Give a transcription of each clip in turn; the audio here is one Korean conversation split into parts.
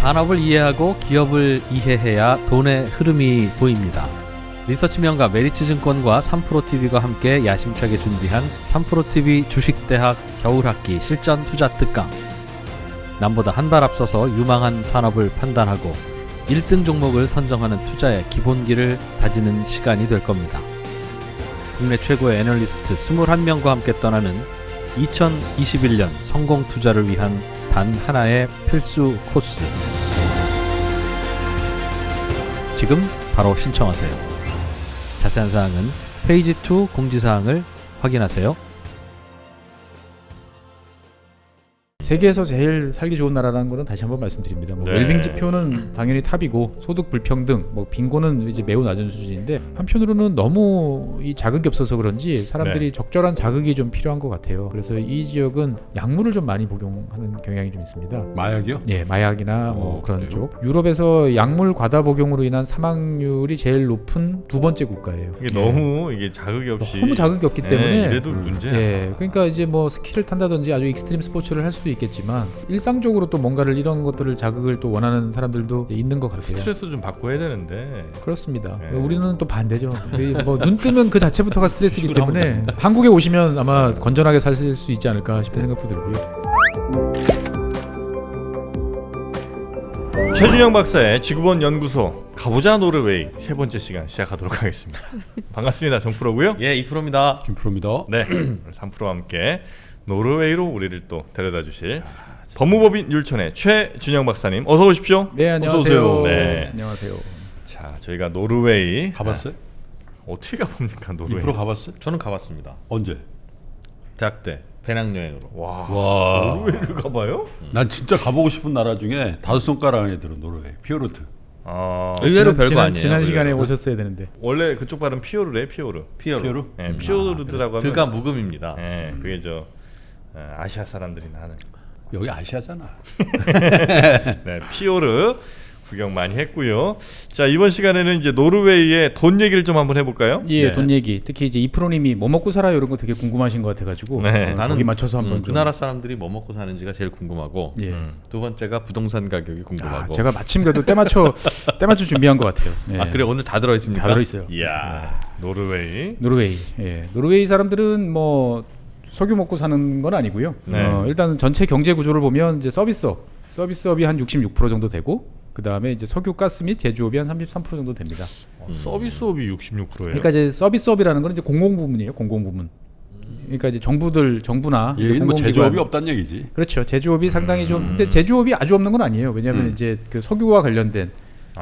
산업을 이해하고 기업을 이해해야 돈의 흐름이 보입니다. 리서치 명가 메리츠증권과 3프로TV가 함께 야심차게 준비한 3프로TV 주식대학 겨울학기 실전 투자 특강. 남보다 한 발 앞서서 유망한 산업을 판단하고 1등 종목을 선정하는 투자의 기본기를 다지는 시간이 될 겁니다. 국내 최고의 애널리스트 21명과 함께 떠나는 2021년 성공 투자를 위한 단 하나의 필수 코스. 지금 바로 신청하세요. 자세한 사항은 페이지 2 공지사항을 확인하세요. 세계에서 제일 살기 좋은 나라라는 것은 다시 한번 말씀드립니다. 뭐 네. 웰빙 지표는 당연히 탑이고 소득 불평등, 뭐 빈곤은 이제 매우 낮은 수준인데 한편으로는 너무 이 자극이 없어서 그런지 사람들이 네. 적절한 자극이 좀 필요한 것 같아요. 그래서 이 지역은 약물을 좀 많이 복용하는 경향이 좀 있습니다. 마약이요? 예, 마약이나 뭐 어, 그런 그래요? 쪽. 유럽에서 약물 과다 복용으로 인한 사망률이 제일 높은 두 번째 국가예요. 이게 너무 이게 자극이 없이 너무 자극이 없기 예, 때문에 이래도 음. 문제야. 예, 그러니까 이제 뭐 스키를 탄다든지 아주 익스트림 스포츠를 할 수도 있 겠지만 일상적으로 또 뭔가를 이런 것들을 자극을 또 원하는 사람들도 있는 것 같아요. 스트레스 좀 받고 해야 되는데 그렇습니다. 예. 우리는 또 반대죠. 뭐 눈 뜨면 그 자체부터가 스트레스이기 때문에 한국에 오시면 아마 건전하게 사실 수 있지 않을까 싶은 생각도 들고요. 최준영 박사의 지구본 연구소 가보자 노르웨이 세 번째 시간 시작하도록 하겠습니다. 반갑습니다. 정프로고요. 예, 이프로입니다. 김프로입니다. 네, 3프로와 함께 노르웨이로 우리를 또 데려다 주실 법무법인 율촌의 최준영 박사님 어서 오십시오. 네, 안녕하세요. 오세요. 네. 안녕하세요. 자, 저희가 노르웨이 가봤어요? 아, 어떻게 가봅니까 노르웨이? 김프로 가봤어요? 저는 가봤습니다. 언제? 대학 때 배낭여행으로. 와, 와, 노르웨이를 가봐요? 난 진짜 가보고 싶은 나라 중에 다섯 손가락 안에 들어 노르웨이, 피오르트. 아, 의외로 지난- 별거 지난, 아니에요. 지난 시간에 의외로. 오셨어야 되는데. 원래 그쪽 발음 피오르래 피오르. 피어로. 피오르? 예, 피오르드라고 하면 드가 묵음입니다. 예, 그게 저 어, 아시아 사람들이 하는 여기 아시아잖아. 네, 피오르 구경 많이 했고요. 자 이번 시간에는 이제 노르웨이의 돈 얘기를 좀 한번 해볼까요? 예, 네. 돈 얘기. 특히 이제 이프로님이 뭐 먹고 살아요 이런 거 되게 궁금하신 것 같아가지고 네. 어, 나는 거기 맞춰서 한번 음, 그 좀. 나라 사람들이 뭐 먹고 사는지가 제일 궁금하고 예. 음. 두 번째가 부동산 가격이 아, 궁금하고. 제가 마침 그래도 때 맞춰 때 맞춰 준비한 것 같아요. 예. 아 그래 오늘 다 들어 있습니까? 다 들어 있어요. 이야 노르웨이. 노르웨이. 예. 노르웨이 사람들은 뭐 석유 먹고 사는 건 아니고요. 네. 어, 일단 전체 경제 구조를 보면 이제 서비스업, 서비스업이 한 66% 정도 되고 그 다음에 이제 석유, 가스 및 제조업이 한 33% 정도 됩니다. 어, 서비스업이 66%예요. 그러니까 이제 서비스업이라는 건 이제 공공 부문이에요. 공공 부문. 그러니까 이제 정부들, 정부나 이제 얘는 뭐. 제조업이 없다는 얘기지. 그렇죠. 제조업이 상당히 좀 근데 제조업이 아주 없는 건 아니에요. 왜냐하면 음. 이제 그 석유와 관련된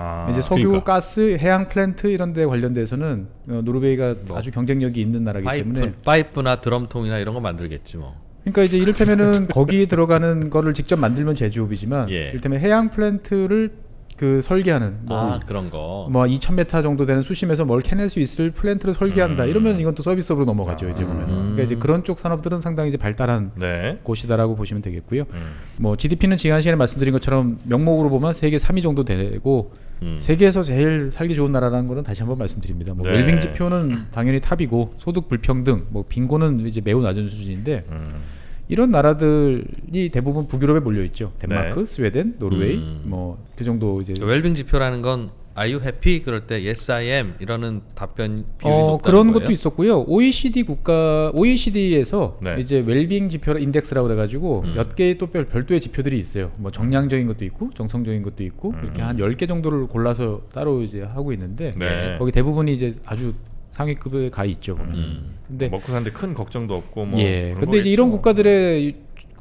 아, 이제 석유, 그러니까. 가스, 해양 플랜트 이런 데 관련돼서는 어, 노르웨이가 아주 경쟁력이 있는 나라이기 파이프, 때문에 파이프나 드럼통이나 이런 거 만들겠지 뭐. 그러니까 이제 이를테면은 거기에 들어가는 거를 직접 만들면 제조업이지만 예. 이를테면 해양 플랜트를 그 설계하는 뭐, 아 그런 거. 뭐 2,000m 정도 되는 수심에서 뭘 캐낼 수 있을 플랜트를 설계한다 음. 이러면 이건 또 서비스업으로 넘어가죠 이제 보면. 음. 그러니까 이제 그런 쪽 산업들은 상당히 이제 발달한 네. 곳이다라고 보시면 되겠고요. 음. 뭐 GDP는 지난 시간에 말씀드린 것처럼 명목으로 보면 세계 3위 정도 되고 음. 세계에서 제일 살기 좋은 나라라는 것은 다시 한번 말씀드립니다. 뭐 네. 웰빙 지표는 당연히 탑이고 소득 불평등, 뭐 빈곤은 이제 매우 낮은 수준인데 음. 이런 나라들이 대부분 북유럽에 몰려 있죠. 덴마크, 네. 스웨덴, 노르웨이 음. 뭐그 정도 이제 웰빙 지표라는 건 Are you happy? 그럴 때 Yes I am 이러는 답변 비율이 어, 높다는 그런 거예요? 것도 있었고요. OECD 국가 OECD에서 네. 이제 웰빙 지표 인덱스라고 그래 가지고 음. 몇 개의 또 별, 별도의 지표들이 있어요. 뭐 정량적인 것도 있고 정성적인 것도 있고 음. 이렇게 한 10개 정도를 골라서 따로 이제 하고 있는데 네. 거기 대부분이 이제 아주 상위급에 가 있죠, 보면. 음. 근데 먹고 사는데 큰 걱정도 없고 뭐. 예. 근데 이제 이런 거겠죠. 국가들의 이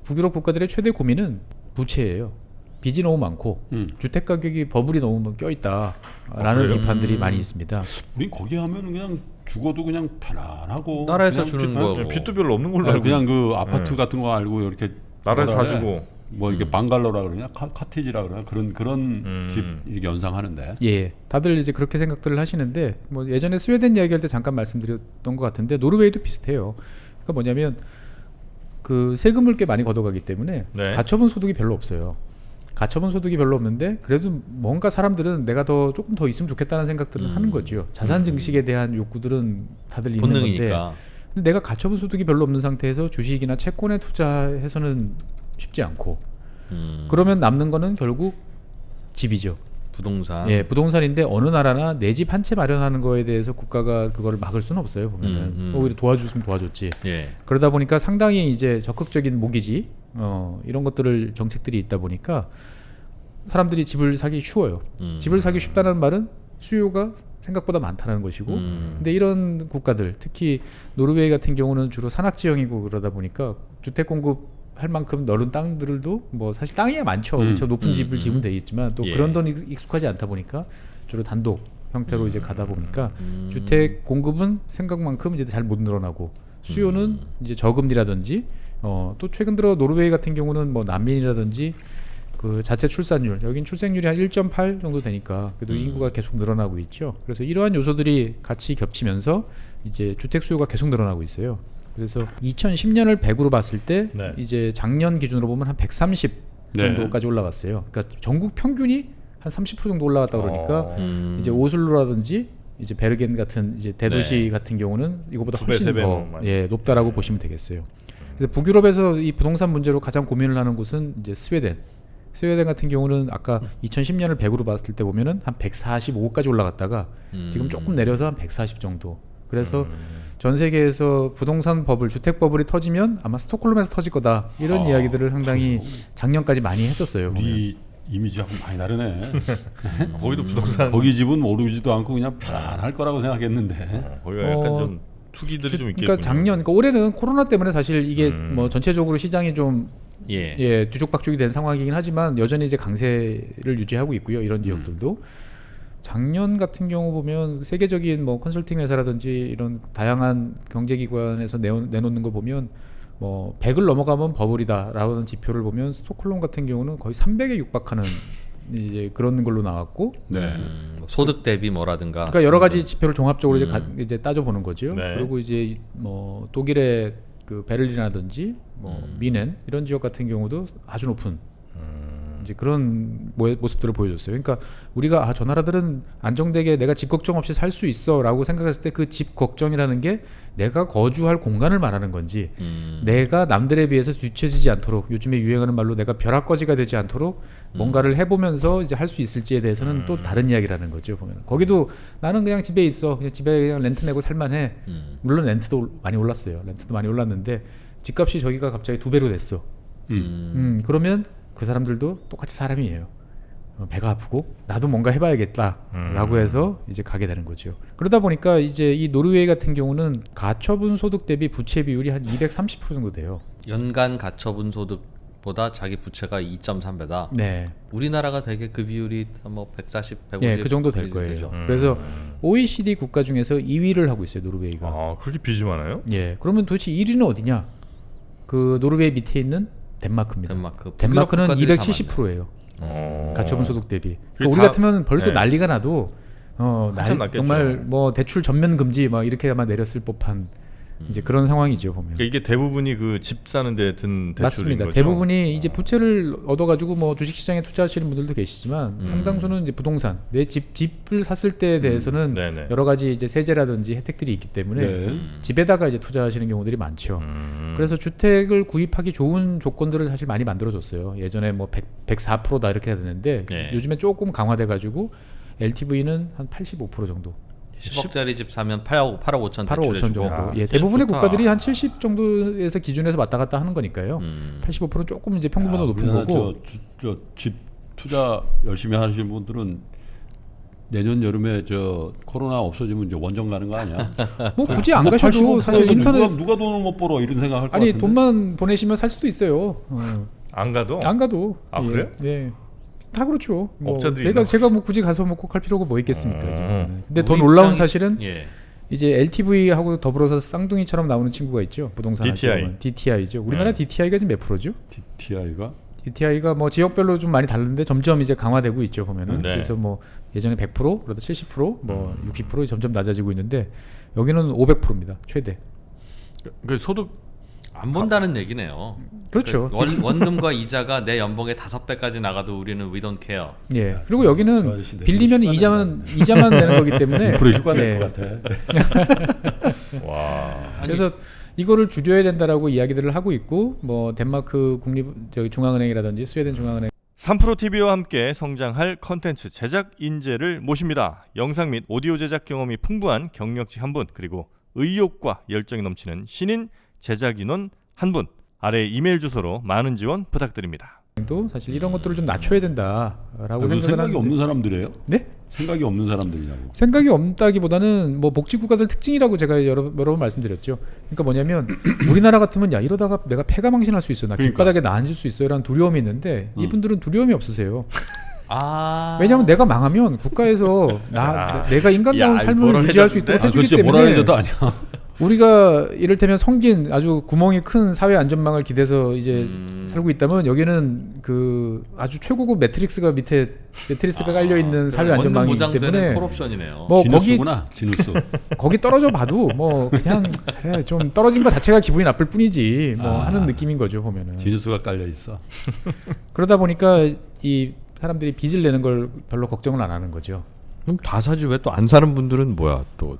북유럽 국가들의 최대 고민은 부채예요. 빚이 너무 많고 음. 주택 가격이 버블이 너무 껴 있다라는 아? 비판들이 음. 많이 있습니다. 우린 거기 하면 그냥 죽어도 그냥 편안하고 나라에서 주는 그- 거. 네, 빚도 별로 없는 걸로 알고 그냥 그 아파트 네. 같은 거 알고 이렇게 나라에서 뭐라 다 그래? 주고. 뭐 이게 방갈로라 그러냐 카, 카티지라 그러냐 그런 그런 음. 집 이렇게 연상하는데 예, 다들 이제 그렇게 생각들을 하시는데 뭐 예전에 스웨덴 이야기할 때 잠깐 말씀드렸던 것 같은데 노르웨이도 비슷해요. 그러니까 뭐냐면 그 세금을 꽤 많이 걷어가기 때문에 네. 가처분 소득이 별로 없어요. 가처분 소득이 별로 없는데 그래도 뭔가 사람들은 내가 더 조금 더 있으면 좋겠다는 생각들을 음. 하는 거죠. 자산 증식에 대한 욕구들은 다들 있는 건데 본능이니까. 근데 내가 가처분 소득이 별로 없는 상태에서 주식이나 채권에 투자해서는 쉽지 않고 음. 그러면 남는 거는 결국 집이죠. 부동산. 예, 부동산인데 어느 나라나 내 집 한 채 마련하는 거에 대해서 국가가 그거를 막을 수는 없어요. 보면은 음, 음. 오히려 도와줬으면 도와줬지. 예. 그러다 보니까 상당히 이제 적극적인 모기지 어, 이런 것들을 정책들이 있다 보니까 사람들이 집을 사기 쉬워요. 음. 집을 사기 쉽다는 말은 수요가 생각보다 많다는 것이고 음. 근데 이런 국가들 특히 노르웨이 같은 경우는 주로 산악 지형이고 그러다 보니까 주택 공급 할 만큼 넓은 땅들도 뭐 사실 땅이야 많죠. 음. 그렇죠. 높은 음, 집을 음. 지으면 되겠지만 또 예. 그런 돈 익- 익숙하지 않다 보니까 주로 단독 형태로 이제 가다 보니까 음. 주택 공급은 생각만큼 이제 잘 못 늘어나고 수요는 음. 이제 저금리라든지 어, 또 최근 들어 노르웨이 같은 경우는 뭐 난민이라든지 그 자체 출산율 여긴 출생률이 한 1.8 정도 되니까 그래도 음. 인구가 계속 늘어나고 있죠. 그래서 이러한 요소들이 같이 겹치면서 이제 주택 수요가 계속 늘어나고 있어요. 그래서 2010년을 100으로 봤을 때 네. 이제 작년 기준으로 보면 한 130 네. 정도까지 올라갔어요. 그러니까 전국 평균이 한 30% 정도 올라갔다 그러니까 어. 음. 이제 오슬로라든지 이제 베르겐 같은 이제 대도시 네. 같은 경우는 이거보다 훨씬 더 많이. 예, 높다라고 보시면 되겠어요. 그래서 북유럽에서 이 부동산 문제로 가장 고민을 하는 곳은 이제 스웨덴. 스웨덴 같은 경우는 아까 2010년을 100으로 봤을 때 보면은 한 145까지 올라갔다가 음. 지금 조금 내려서 한 140 정도. 그래서 음. 전 세계에서 부동산 버블, 주택 버블이 터지면 아마 스톡홀름에서 터질 거다. 이런 아, 이야기들을 상당히 작년까지 많이 했었어요. 우리 이미지하고 많이 다르네. 거기도 부동산 거기 집은 오르지도 않고 그냥 편안할 거라고 생각했는데. 어, 거기가 약간 어, 좀 투기들이 주- 좀 있겠군요. 그러니까 작년, 그러니까 올해는 코로나 때문에 사실 이게 음. 뭐 전체적으로 시장이 좀 예. 예, 뒤죽박죽이 된 상황이긴 하지만 여전히 이제 강세를 유지하고 있고요. 이런 지역들도 작년 같은 경우 보면 세계적인 뭐 컨설팅 회사라든지 이런 다양한 경제기관에서 내어, 내놓는 거 보면 뭐 100을 넘어가면 버블이다라는 지표를 보면 스톡홀름 같은 경우는 거의 300에 육박하는 이제 그런 걸로 나왔고 네. 음, 소득 대비 뭐라든가. 그러니까 여러 가지 지표를 종합적으로 이제, 가, 음. 이제 따져 보는 거죠. 네. 그리고 이제 뭐 독일의 그 베를린이라든지 뭐 음. 미넨 이런 지역 같은 경우도 아주 높은 음. 이제 그런 모- 모습들을 보여줬어요. 그러니까 우리가 아, 저 나라들은 안정되게 내가 집 걱정 없이 살 수 있어라고 생각했을 때 그 집 걱정이라는 게 내가 거주할 공간을 말하는 건지 음. 내가 남들에 비해서 뒤처지지 않도록 요즘에 유행하는 말로 내가 벼락거지가 되지 않도록 뭔가를 해보면서 이제 할 수 있을지에 대해서는 또 다른 이야기라는 거죠 보면 거기도 나는 그냥 집에 있어 그냥 집에 그냥 렌트 내고 살만해 음. 물론 렌트도 올- 많이 올랐어요 렌트도 많이 올랐는데 집값이 저기가 갑자기 두 배로 됐어 음. 음, 그러면 그 사람들도 똑같이 사람이에요. 어, 배가 아프고 나도 뭔가 해봐야겠다라고 음. 해서 이제 가게 되는 거죠. 그러다 보니까 이제 이 노르웨이 같은 경우는 가처분 소득 대비 부채 비율이 한 230% 정도 돼요. 연간 가처분 소득 보다 자기 부채가 2.3배다. 네, 우리나라가 되게 그 비율이 뭐 140, 150. 네, 그 정도 될 거예요. 되죠. 음. 그래서 OECD 국가 중에서 2위를 하고 있어요, 노르웨이가. 아 그렇게 빚이 많아요? 예, 그러면 도대체 1위는 어디냐? 그 노르웨이 밑에 있는 덴마크입니다. 덴마크. 덴마크는 북유럽 국가들이 다 270%예요. 어. 가처분 소득 대비. 그러니까 우리 다- 같으면 벌써 네. 난리가 나도 어, 날-. 정말 뭐 대출 전면 금지 막 이렇게 아마 내렸을 법한 이제 그런 상황이죠 보면. 그러니까 이게 대부분이 그 집 사는데 든 대출인 맞습니다. 거죠? 대부분이 이제 부채를 얻어가지고 뭐 주식시장에 투자하시는 분들도 계시지만 음. 상당수는 이제 부동산 내 집 집을 샀을 때에 대해서는 네네. 여러 가지 이제 세제라든지 혜택들이 있기 때문에 네. 집에다가 이제 투자하시는 경우들이 많죠. 음. 그래서 주택을 구입하기 좋은 조건들을 사실 많이 만들어줬어요. 예전에 뭐 100, 104%다 이렇게 해야 되는데 네. 요즘에 조금 강화돼가지고 LTV는 한 85% 정도, 10억짜리 집 사면 8억 8억 5천 8억 5천 대출해주고. 정도. 아, 예, 대부분의 좋다. 국가들이 한70 정도에서 기준에서 왔다 갔다 하는 거니까요. 음. 85%는 조금 이제 평균보다 아, 높은 거고. 저 집 투자 열심히 하시는 분들은 내년 여름에 저 코로나 없어지면 이제 원정 가는 거 아니야? 뭐 굳이 안 뭐 가셔도 85% 사실 누가, 인터넷 누가 돈을 못 벌어 이런 생각할 것 아니 같은데. 돈만 보내시면 살 수도 있어요. 어. 안 가도 안 가도. 아, 예, 그래요? 네. 다 그렇죠. 뭐 업자들이 제가 있나? 제가 뭐 굳이 가서 뭐 꼭 할 필요가 뭐 있겠습니까 어. 지금. 근데 더 놀라운 사실은 예. 이제 LTV하고 더불어서 쌍둥이처럼 나오는 친구가 있죠. 부동산 DTI. DTI죠. 우리나라 네. DTI가 지금 몇 프로죠? TI가 DTI가 뭐 지역별로 좀 많이 다른데 점점 이제 강화되고 있죠 보면은 네. 그래서 뭐 예전에 100% 그러다 70%뭐 음. 60% 점점 낮아지고 있는데 여기는 500%입니다 최대. 그 소득 안 본다는 얘기네요. 그렇죠. 그 원, 원금과 이자가 내 연봉의 다섯 배까지 나가도 우리는 we don't care. 예. 그리고 저 여기는 빌리면 이자만 이자만 내는 거기 때문에 휴가 예. 낼것 같아. 와 그래서 이거를 줄여야 된다라고 이야기들을 하고 있고 뭐 덴마크 국립 저기 중앙은행이라든지 스웨덴 중앙은행 삼프로 TV와 함께 성장할 컨텐츠 제작 인재를 모십니다. 영상 및 오디오 제작 경험이 풍부한 경력직 한 분, 그리고 의욕과 열정이 넘치는 신인 제작 인원 한 분. 아래 이메일 주소로 많은 지원 부탁드립니다. 도 사실 이런 것들을 좀 낮춰야 된다라고 아, 그 생각을 생각이 하는데 없는 사람들이에요? 네? 생각이 없는 사람들이냐고. 생각이 없다기보다는 뭐 복지 국가들 특징이라고 제가 여러, 여러 번 말씀드렸죠. 그러니까 뭐냐면 우리나라 같으면 야 이러다가 내가 폐가 망신할 수 있어, 나 그러니까. 길바닥에 나 앉을 수 있어요라는 두려움이 있는데 음. 이분들은 두려움이 없으세요. 아. 왜냐하면 내가 망하면 국가에서 나 야. 내가 인간다운 야, 삶을 뭐라 유지할 수? 있도록 아, 해주기 그렇지 뭐라 때문에 해줘도 아니야. 우리가 이를테면 성긴 아주 구멍이 큰 사회 안전망을 기대서 이제 음. 살고 있다면 여기는 그 아주 최고급 매트릭스가 밑에 매트리스가 아, 깔려 있는 사회 안전망이기 때문에 콜옵션이네요. 뭐 거기 지누스구나 지누스. 거기 떨어져 봐도 뭐 그냥 그래 좀 떨어진 것 자체가 기분이 나쁠 뿐이지 뭐 아. 하는 느낌인 거죠 보면은 지누스가 깔려 있어. 그러다 보니까 이 사람들이 빚을 내는 걸 별로 걱정을 안 하는 거죠. 그럼 다 사지 왜 또 안 사는 분들은 뭐야 또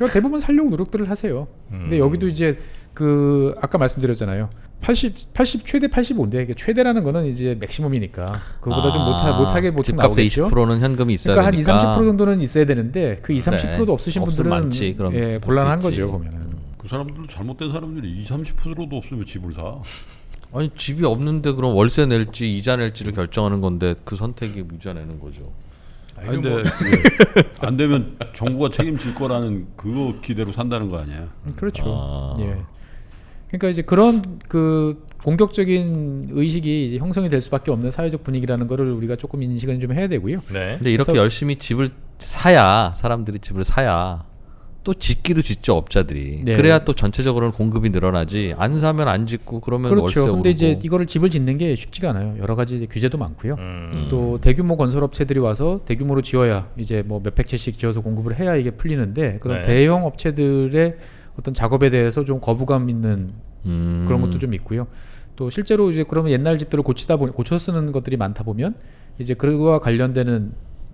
그러니까 대부분 살려고 노력들을 하세요. 근데 음. 여기도 이제 그 아까 말씀드렸잖아요. 80 80 최대 85인데 이게 최대라는 거는 이제 맥시멈이니까 그거보다 좀 못하 못하게 못하 집값의 나오겠죠. 20%는 현금이 있어야 그러니까 한 2, 되니까. 30% 정도는 있어야 되는데 그 2, 30%도 없으신 분들은 많지, 그럼 예, 곤란한. 거죠 보면은. 그 사람들도 잘못된 사람들이 20, 30%도 없으면 집을 사. 아니 집이 없는데 그럼 월세 낼지 이자 낼지를 결정하는 건데 그 선택이 이자 내는 거죠. 아니 근데 예. 안 되면 정부가 책임질 거라는 그거 기대로 산다는 거 아니야. 그렇죠. 아. 예. 그러니까 이제 그런 그 공격적인 의식이 이제 형성이 될 수밖에 없는 사회적 분위기라는 거를 우리가 조금 인식은 좀 해야 되고요. 네. 근데 이렇게 열심히 집을 사야 사람들이 집을 사야 또 짓기도 짓죠 업자들이. 네. 그래야 또 전체적으로는 공급이 늘어나지. 안 사면 안 짓고 그러면 월세 그렇죠. 오르고. 근데 이제 이거를 집을 짓는 게 쉽지가 않아요. 여러 가지 규제도 많고요. 음. 또 대규모 건설업체들이 와서 대규모로 지어야 이제 뭐 몇백 채씩 지어서 공급을 해야 이게 풀리는데 그런 네. 대형 업체들의 어떤 작업에 대해서 좀 거부감 있는 음. 그런 것도 좀 있고요. 또 실제로 이제 그러면 옛날 집들을 고치다 보니 고쳐 쓰는 것들이 많다 보면 이제 그거와 관련되는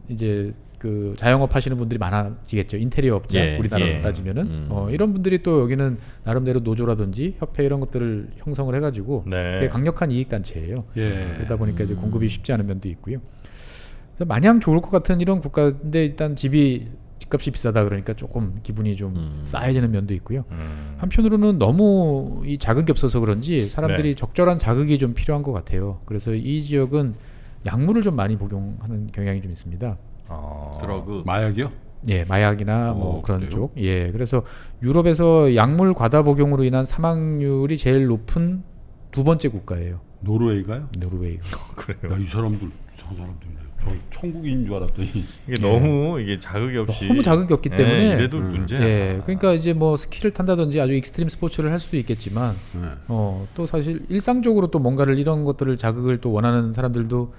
이제 그 자영업 하시는 분들이 많아지겠죠. 인테리어 업자 예, 우리나라로 예. 따지면은 음. 어, 이런 분들이 또 여기는 나름대로 노조라든지 협회 이런 것들을 형성을 해가지고 네. 되게 강력한 이익 단체예요. 예. 그러다 보니까 이제 음. 공급이 쉽지 않은 면도 있고요. 그래서 마냥 좋을 것 같은 이런 국가인데 일단 집이 집값이 비싸다 그러니까 조금 기분이 좀 음. 싸해지는 면도 있고요. 음. 한편으로는 너무 이 자극이 없어서 그런지 사람들이 네. 적절한 자극이 좀 필요한 것 같아요. 그래서 이 지역은 약물을 좀 많이 복용하는 경향이 좀 있습니다. 어. 드러그. 마약이요? 예, 마약이나 뭐 어, 그런 그래요? 쪽. 예, 그래서 유럽에서 약물 과다 복용으로 인한 사망률이 제일 높은 두 번째 국가예요. 노르웨이가요? 노르웨이. 그래요. 야 이 사람들 이상한 사람들이네. 저 천국인 줄 알았더니 이게 너무 이게 자극이 없이 너무 자극이 없기 예, 때문에 이래도 음. 문제야. 예, 그러니까 이제 뭐 스키를 탄다든지 아주 익스트림 스포츠를 할 수도 있겠지만 예. 어, 또 사실 일상적으로 또 뭔가를 이런 것들을 자극을 또 원하는 사람들도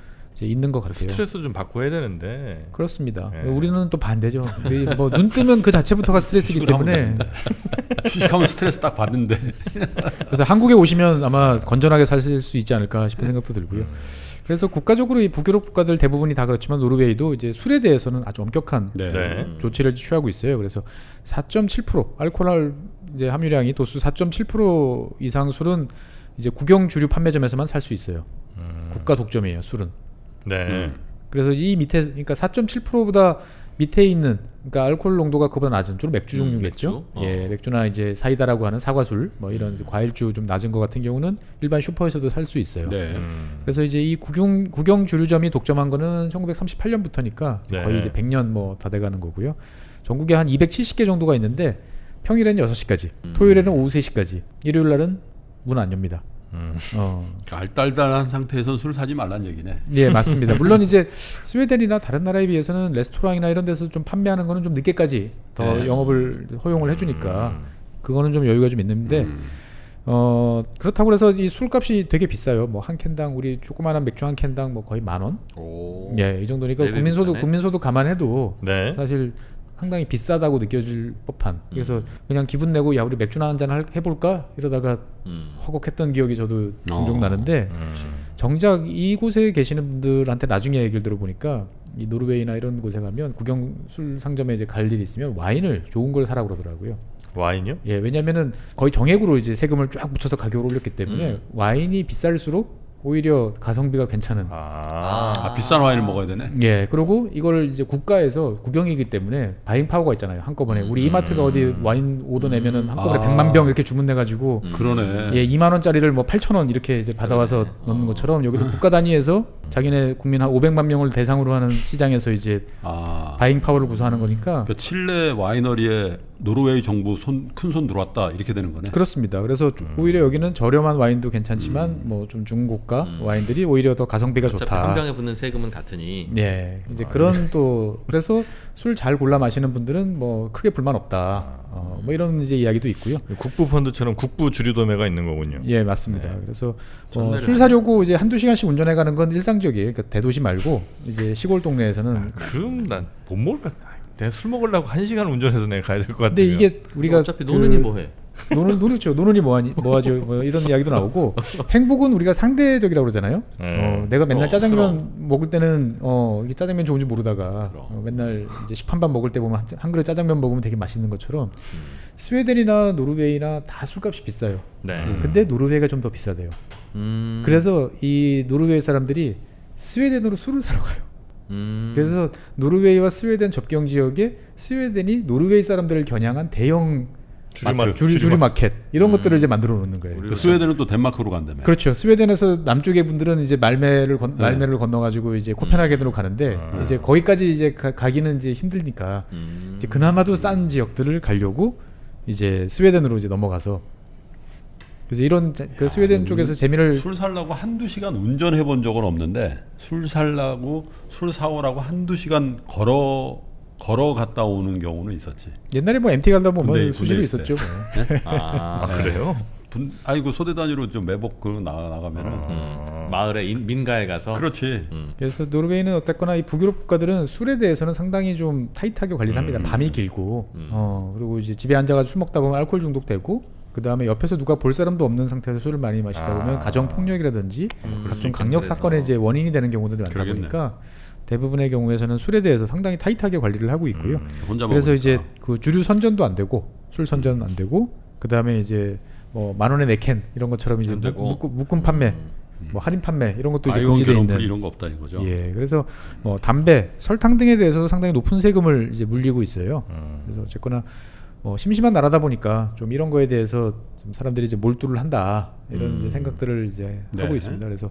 있는 것 같아요. 스트레스 좀 받고 해야 되는데. 그렇습니다. 예. 우리는 또 반대죠. 뭐 눈 뜨면 그 자체부터가 스트레스이기 때문에 휴식하면 스트레스 딱 받는데. 그래서 한국에 오시면 아마 건전하게 사실 수 있지 않을까 싶은 생각도 들고요. 음. 그래서 국가적으로 이 북유럽 국가들 대부분이 다 그렇지만 노르웨이도 이제 술에 대해서는 아주 엄격한 네. 네. 조치를 취하고 있어요. 그래서 4.7% 알코올 이제 함유량이 도수 4.7% 이상 술은 이제 국영 주류 판매점에서만 살 수 있어요. 음. 국가 독점이에요, 술은. 네. 음. 그래서 이 밑에 그러니까 4.7%보다 밑에 있는 그러니까 알코올 농도가 그보다 낮은 주로 맥주 음, 종류겠죠. 맥주? 예, 어. 맥주나 이제 사이다라고 하는 사과술 뭐 이런 이제 과일주 좀 낮은 것 같은 경우는 일반 슈퍼에서도 살 수 있어요. 네. 음. 그래서 이제 이 국영 국영 주류점이 독점한 거는 1938년부터니까 네. 거의 이제 100년 뭐 다 돼가는 거고요. 전국에 한 270개 정도가 있는데 평일에는 6시까지, 음. 토요일에는 오후 3시까지, 일요일 날은 문 안 엽니다. 음. 어. 알딸딸한 상태에서는 술 사지 말란 얘기네. 예, 맞습니다. 물론 이제 스웨덴이나 다른 나라에 비해서는 레스토랑이나 이런 데서 좀 판매하는 거는 좀 늦게까지 더 네. 영업을 허용을 해주니까 음. 그거는 좀 여유가 좀 있는데 음. 어 그렇다고 해서 이 술값이 되게 비싸요. 뭐 한 캔당 우리 조그마한 맥주 한 캔당 뭐 거의 만 원. 오. 예, 이 정도니까 국민소득 비싸네. 국민소득 감안해도 네. 사실 상당히 비싸다고 느껴질 법한. 그래서 음. 그냥 기분 내고 야 우리 맥주나 한 잔 해볼까 이러다가 음. 허걱했던 기억이 저도 종종 어. 나는데 음. 정작 이곳에 계시는 분들한테 나중에 얘기를 들어보니까 이 노르웨이나 이런 곳에 가면 국영 술 상점에 이제 갈 일이 있으면 와인을 좋은 걸 사라 그러더라고요. 와인이요? 예, 왜냐면은 거의 정액으로 이제 세금을 쫙 붙여서 가격을 올렸기 때문에 음. 와인이 비쌀수록 오히려 가성비가 괜찮은. 아. 아, 비싼 와인을 먹어야 되네. 예, 그리고 이걸 이제 국가에서 국영이기 때문에 buying power가 있잖아요. 한꺼번에 우리 이마트가 어디 와인 오더 내면은 한꺼번에 아. 100만 병 이렇게 주문내 가지고 그러네. 예, 2만 원짜리를 뭐 8천 원 이렇게 이제 받아와서 넣는 것처럼 여기도 국가 단위에서 자기네 국민 한 500만 명을 대상으로 하는 시장에서 이제 아, 바잉 파워를 구사하는 거니까 그러니까 칠레 와이너리에 노르웨이 정부 손 큰 손 들어왔다 이렇게 되는 거네. 그렇습니다. 그래서 좀 오히려 여기는 저렴한 와인도 괜찮지만 뭐좀 중고가 와인들이 오히려 더 가성비가 어차피 좋다. 한 병에 붙는 세금은 같으니. 예, 이제 그런 또 그래서 술 잘 골라 마시는 분들은 뭐 크게 불만 없다. 어, 뭐 이런 이제 이야기도 있고요. 국부 펀드처럼 국부 주류 도매가 있는 거군요. 예, 맞습니다. 그래서 어, 술 사려고 이제 한두 시간씩 운전해 가는 건 일상적이에요. 그러니까 대도시 말고 이제 시골 동네에서는 그럼 난 못 먹을 것 같아. 내가 술 먹으려고 한 시간 운전해서 내가 가야 될 것 같아. 근데 이게 우리가 어차피 그 노는이 뭐해? 노는 노르죠. 노는이 뭐하니 뭐하죠. 뭐 이런 이야기도 나오고 행복은 우리가 상대적이라고 그러잖아요. 네. 어, 내가 맨날 어, 짜장면 먹을 때는 어 이게 짜장면 좋은지 모르다가 그럼. 어, 맨날 이제 식판밥 먹을 때 보면 한, 한 그릇 짜장면 먹으면 되게 맛있는 것처럼 스웨덴이나 노르웨이나 다 술값이 비싸요. 네. 근데 노르웨이가 좀 더 비싸대요. 음. 그래서 이 노르웨이 사람들이 스웨덴으로 술을 사러 가요. 음. 그래서 노르웨이와 스웨덴 접경 지역에 스웨덴이 노르웨이 사람들을 겨냥한 대형 주류마- 주류, 주류 마켓 이런 것들을 이제 만들어 놓는 거예요. 그 스웨덴은 또 덴마크로 간다며. 그렇죠. 스웨덴에서 남쪽의 분들은 이제 말뫼를 건, 네. 말뫼를 건너가지고 이제 코펜하겐으로 가는데 음. 이제 거기까지 이제 가, 가기는 이제 힘드니까 음. 이제 그나마도 싼 지역들을 가려고 이제 스웨덴으로 이제 넘어가서 그래서 이런 자- 그 스웨덴 쪽에서 재미를 술 살라고 한두 시간 운전해 본 적은 없는데 술 살라고 술 사오라고 한두 시간 걸어 걸어 갔다 오는 경우는 있었지. 옛날에 뭐 MT 가다 보면 수시로 있었죠. 뭐. 아. 아 그래요? 분, 아이고 소대 단위로 좀 매복 그 나가 나가면은 음. 마을에 인- 민가에 가서. 그렇지. 음. 그래서 노르웨이는 어쨌거나 이 북유럽 국가들은 술에 대해서는 상당히 좀 타이트하게 관리를 합니다. 음. 밤이 길고, 음. 어 그리고 이제 집에 앉아가지고 술 먹다 보면 알코올 중독되고, 그 다음에 옆에서 누가 볼 사람도 없는 상태에서 술을 많이 마시다 아. 보면 가정 폭력이라든지 음, 각종. 강력 사건의 이제 원인이 되는 경우들이 많다 그러겠네. 보니까 대부분의 경우에서는 술에 대해서 상당히 타이트하게 관리를 하고 있고요. 음. 그래서 먹으니까. 이제 그 주류 선전도 안 되고 술 선전 안 되고 그 다음에 이제 뭐 만 원에 네캔 이런 것처럼 이제 안 되고. 묶, 묶, 묶음 판매, 음. 뭐 할인 판매 이런 것도 이제 금지돼 그런풀 있는. 이런 거 없다는 거죠. 예, 그래서 뭐 담배, 설탕 등에 대해서도 상당히 높은 세금을 이제 물리고 있어요. 음. 그래서 어쨌거나 뭐 심심한 나라다 보니까 좀 이런 거에 대해서 좀 사람들이 이제 몰두를 한다 이런 음. 이제 생각들을 이제 네. 하고 있습니다. 그래서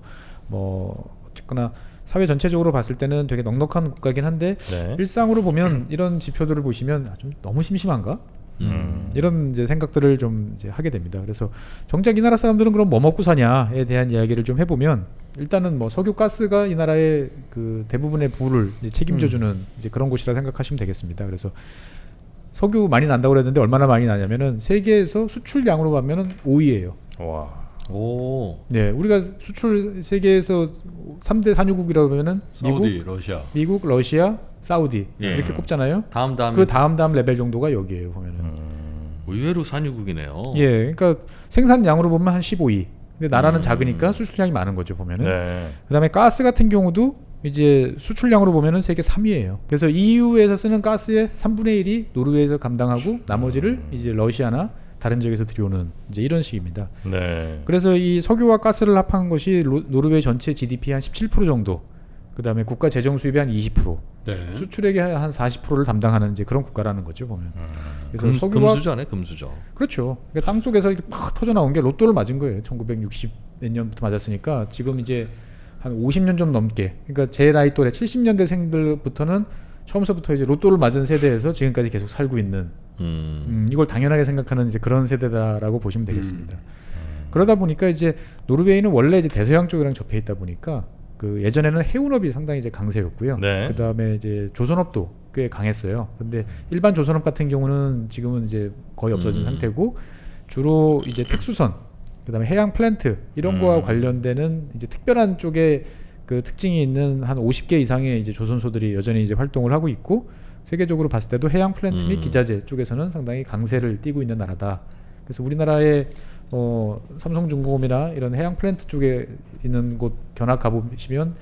뭐 어쨌거나 사회 전체적으로 봤을 때는 되게 넉넉한 국가긴 한데 네. 일상으로 보면 이런 지표들을 보시면 아, 좀 너무 심심한가? 음. 이런 이제 생각들을 좀 이제 하게 됩니다. 그래서 정작 이 나라 사람들은 그럼 뭐 먹고 사냐에 대한 이야기를 좀 해보면 일단은 뭐 석유 가스가 이 나라의 그 대부분의 부를 책임져주는 이제 그런 곳이라 생각하시면 되겠습니다. 그래서 석유 많이 난다고 그랬는데 얼마나 많이 나냐면은 세계에서 수출량으로 보면은 5위예요. 와. 오. 네, 우리가 수출 세계에서 3대 산유국이라고 하면은 미국, 사우디, 러시아. 미국, 러시아, 사우디 예. 이렇게 꼽잖아요. 다음 다음. 그 다음 다음 레벨 정도가 여기에요 보면은. 음. 의외로 산유국이네요. 예, 그러니까 생산량으로 보면 한 15위. 근데 나라는 음. 작으니까 수출량이 많은 거죠 보면은. 네. 그다음에 가스 같은 경우도 이제 수출량으로 보면은 세계 3위예요. 그래서 EU에서 쓰는 가스의 3분의 1이 노르웨이에서 감당하고 나머지를 이제 러시아나 다른 지역에서 들여오는 이제 이런 식입니다. 네. 그래서 이 석유와 가스를 합한 것이 로- 노르웨이 전체 GDP 한 17% 정도. 그 다음에 국가 재정 수입의 한 20%, 네. 수출액의 한 40%를 담당하는 이제 그런 국가라는 거죠 보면. 그래서 금, 석유와 금수저네 금수저. 그렇죠. 그러니까 땅 속에서 이렇게 팍 터져 나온 게 로또를 맞은 거예요. 1960 몇 년부터 맞았으니까 지금 이제 한 50년 좀 넘게. 그러니까 제 나이 또래 70년대생들부터는 처음서부터 이제 로또를 맞은 세대에서 지금까지 계속 살고 있는 음. 음, 이걸 당연하게 생각하는 이제 그런 세대다라고 보시면 되겠습니다. 그러다 보니까 이제 노르웨이는 원래 이제 대서양 쪽이랑 접해 있다 보니까 그 예전에는 해운업이 상당히 이제 강세였고요. 네. 그 다음에 이제 조선업도 꽤 강했어요. 근데 일반 조선업 같은 경우는 지금은 이제 거의 없어진 음. 상태고 주로 이제 특수선, 그 다음에 해양 플랜트 이런 거와 음. 관련되는 이제 특별한 쪽에 그 특징이 있는 한 50개 이상의 이제 조선소들이 여전히 이제 활동을 하고 있고 세계적으로 봤을 때도 해양 플랜트 및 음. 기자재 쪽에서는 상당히 강세를 띠고 있는 나라다. 그래서 우리나라의 어, 삼성중공업이나 이런 해양 플랜트 쪽에 있는 곳 견학 가보시면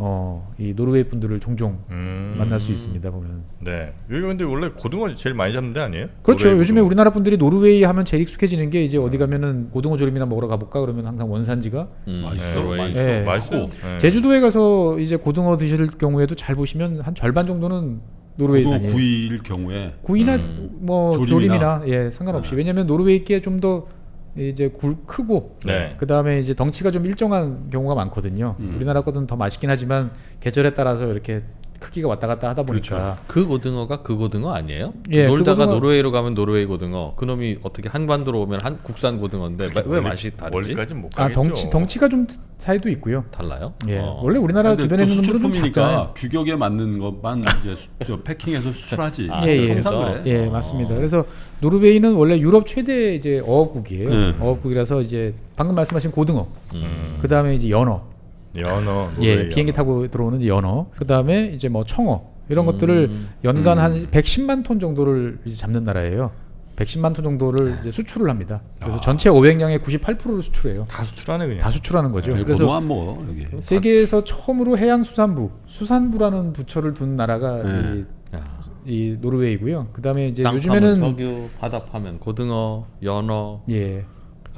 어, 이 노르웨이 분들을 종종 음. 만날 수 있습니다 보면. 네. 여기 근데 원래 고등어 제일 많이 잡는 데 아니에요? 그렇죠. 요즘에 고등어. 우리나라 분들이 노르웨이 하면 제일 익숙해지는 게 이제 어디 가면은 고등어 조림이나 먹으러 가볼까 그러면 항상 원산지가 음, 맛있어, 노르웨이. 맛있어. 예. 맛있어. 하고 네. 제주도에 가서 이제 고등어 드실 경우에도 잘 보시면 한 절반 정도는 노르웨이 고등어 산이에요. 구이일 경우에 구이나 음. 뭐 조림이나. 조림이나, 예 상관없이 네. 왜냐하면 노르웨이께 좀더 이제 굵고 네. 그 다음에 이제 덩치가 좀 일정한 경우가 많거든요. 음. 우리나라 거는 더 맛있긴 하지만 계절에 따라서 이렇게 크기가 왔다 갔다 하다 보니까 그 고등어가 그 고등어 아니에요? 예, 그 놀다가 고등어- 노르웨이로 가면 노르웨이 고등어. 그놈이 어떻게 한반도로 오면 한 국산 고등어인데 마- 왜 맛이 다르지? 아. 덩치 덩치가 좀 차이도 있고요. 달라요? 예 어. 원래 우리나라 주변에 또 있는 좀 작잖아요. 규격에 맞는 것만 이제 수- 저 패킹해서 수출하지. 아, 예, 예. 그래. 예 어. 맞습니다. 그래서 노르웨이는 원래 유럽 최대 이제 어업국이에요. 네. 어업국이라서 이제 방금 말씀하신 고등어, 음. 그 다음에 이제 연어, 연어. 예 비행기 연어. 타고 들어오는 연어, 그 다음에 이제 뭐 청어 이런 음. 것들을 연간 음. 한 110만 톤 정도를 이제 잡는 나라예요. 110만 톤 정도를 이제 수출을 합니다. 그래서 아. 전체 500량의 98%를 수출해요. 다 수출하네 그냥. 다 수출하는 거죠. 그래서 그래서 안 먹어 여기. 세계에서 처음으로 해양수산부, 수산부라는 부처를 둔 나라가 네. 야. 이, 이 노르웨이고요. 그 다음에 이제 땅 요즘에는 석유, 바다 파면 고등어, 연어 예.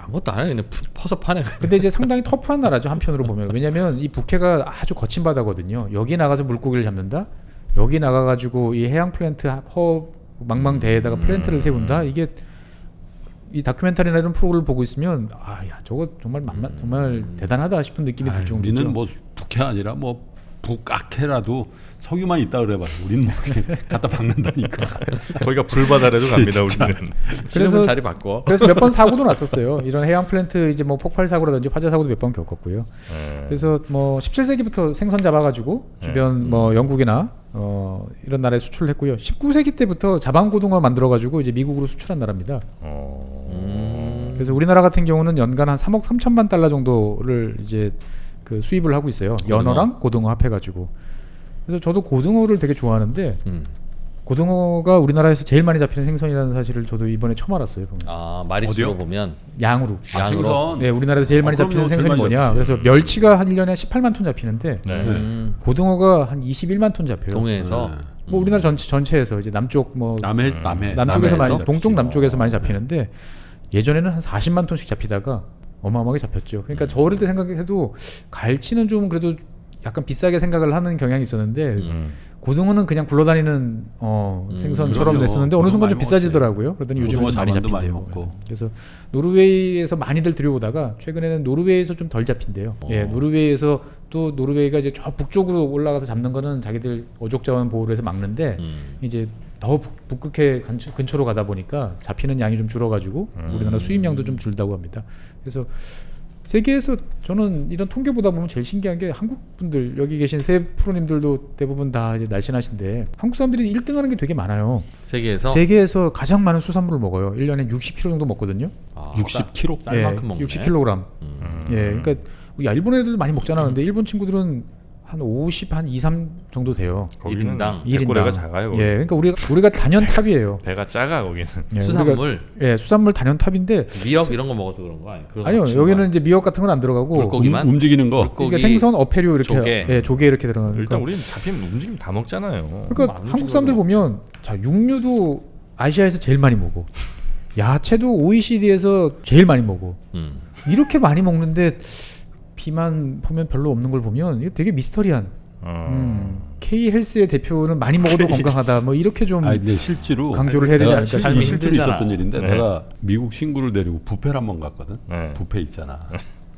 아무것도 안 해. 그냥 푸- 퍼서 파네. 근데 이제 상당히 터프한 나라죠 한편으로 보면 왜냐하면 이 북해가 아주 거친 바다거든요. 여기 나가서 물고기를 잡는다. 여기 나가가지고 이 해양 플랜트 허 망망대해에다가 플랜트를 세운다. 이게 이 다큐멘터리나 이런 프로그램을 보고 있으면 아 야 저거 정말 만만, 정말 대단하다 싶은 느낌이 들 정도죠. 우리는 뭐 북해 아니라 뭐 북악해라도 석유만 있다 그래봐. 우리는 뭐 갖다 박는다니까. 거기가 불바다라도 갑니다 우리는. 그래서- 그래서 자리 바꿔. 그래서 몇 번 사고도 났었어요. 이런 해양 플랜트 이제 뭐 폭발 사고라든지 화재 사고도 몇 번 겪었고요. 네. 그래서 뭐 17세기부터 생선 잡아가지고 주변 뭐 영국이나 어 이런 나라에 수출을 했고요. 19세기 때부터 자방고등어 만들어가지고 이제 미국으로 수출한 나라입니다. 어. 음. 그래서 우리나라 같은 경우는 연간 한 3억 3천만 달러 정도를 이제 그 수입을 하고 있어요. 고등어. 연어랑 고등어 합해가지고. 그래서 저도 고등어를 되게 좋아하는데 음. 고등어가 우리나라에서 제일 많이 잡히는 생선이라는 사실을 저도 이번에 처음 알았어요. 보면. 아 마리수로? 보면 양으로. 아, 양으로. 생선. 네, 우리나라에서 제일 많이 아, 잡히는 그럼요. 제일 생선이 많이 뭐냐? 잡히지. 그래서 멸치가 한 1년에 18만 톤 잡히는데 네. 음. 고등어가 한 21만 톤 잡혀요. 동해에서 네. 뭐 우리나라 전체 전체에서 이제 남쪽 뭐 남해 음. 남해 남쪽에서 많이 남해에서? 동쪽 남쪽에서 많이 어. 잡히는데 예전에는 한 40만 톤씩 잡히다가 어마어마하게 잡혔죠. 그러니까 저 어릴 때 생각해도 갈치는 좀 그래도 약간 비싸게 생각을 하는 경향이 있었는데 음. 고등어는 그냥 굴러다니는 어, 음, 생선처럼 그럼요. 냈었는데 어느 순간 좀 많이 비싸지더라고요. 그러더니 요즘에 좀 많이 많이 잡힌대요. 먹고. 그래서 노르웨이에서 많이들 들여오다가 최근에는 노르웨이에서 좀 덜 잡힌대요. 어. 예, 노르웨이에서 또 노르웨이가 이제 저 북쪽으로 올라가서 잡는 거는 자기들 어족자원 보호를 해서 막는데 음. 이제 더 북, 북극해 근처, 근처 로 가다 보니까 잡히는 양이 좀 줄어가지고 음. 우리나라 수입량도 좀 줄다고 합니다. 그래서 세계에서 저는 이런 통계 보다 보면 제일 신기한 게 한국 분들 여기 계신 세 프로님들도 대부분 다 이제 날씬하신데 한국 사람들이 1등 하는 게 되게 많아요. 세계에서 세계에서 가장 많은 수산물을 먹어요. 1년에 60kg 정도 먹거든요. 아, 60kg? 쌀- 쌀만큼 먹네. 60kg. 음. 예, 그러니까 야, 일본 애들도 많이 먹잖아. 근데 일본 친구들은 한 50, 한 2, 3 정도 돼요. 거기는 일인당. 백고래가 작아요. 거기. 예, 그러니까 우리가 우리가 단연 탑이에요. 배가 작아 거기는. 예, 수산물 우리가, 예, 수산물 단연 탑인데 미역 이런 거 먹어서 그런 거 아니에요? 아니요 여기는 이제 미역 같은 건 안 들어가고 물고기만? 움, 움직이는 거. 물고기, 그러니까 생선, 어패류 이렇게 조개. 예, 조개 이렇게 들어가는. 일단 우리는 잡히면 움직임 다 먹잖아요. 그러니까 한국 사람들 보면 자 육류도 아시아에서 제일 많이 먹어. 야채도 OECD에서 제일 많이 먹어. 음. 이렇게 많이 먹는데 비만 보면 별로 없는 걸 보면 이거 되게 미스터리한. 어. 음, K 헬스의 대표는 많이 먹어도 건강하다. 뭐 이렇게 좀아 근데 실제로 강조를 해야 되지 않을까 실제로, 삶이. 실제로. 있었던 일인데 네. 내가 미국 친구를 데리고 뷔페를 한번 갔거든. 네. 뷔페 있잖아.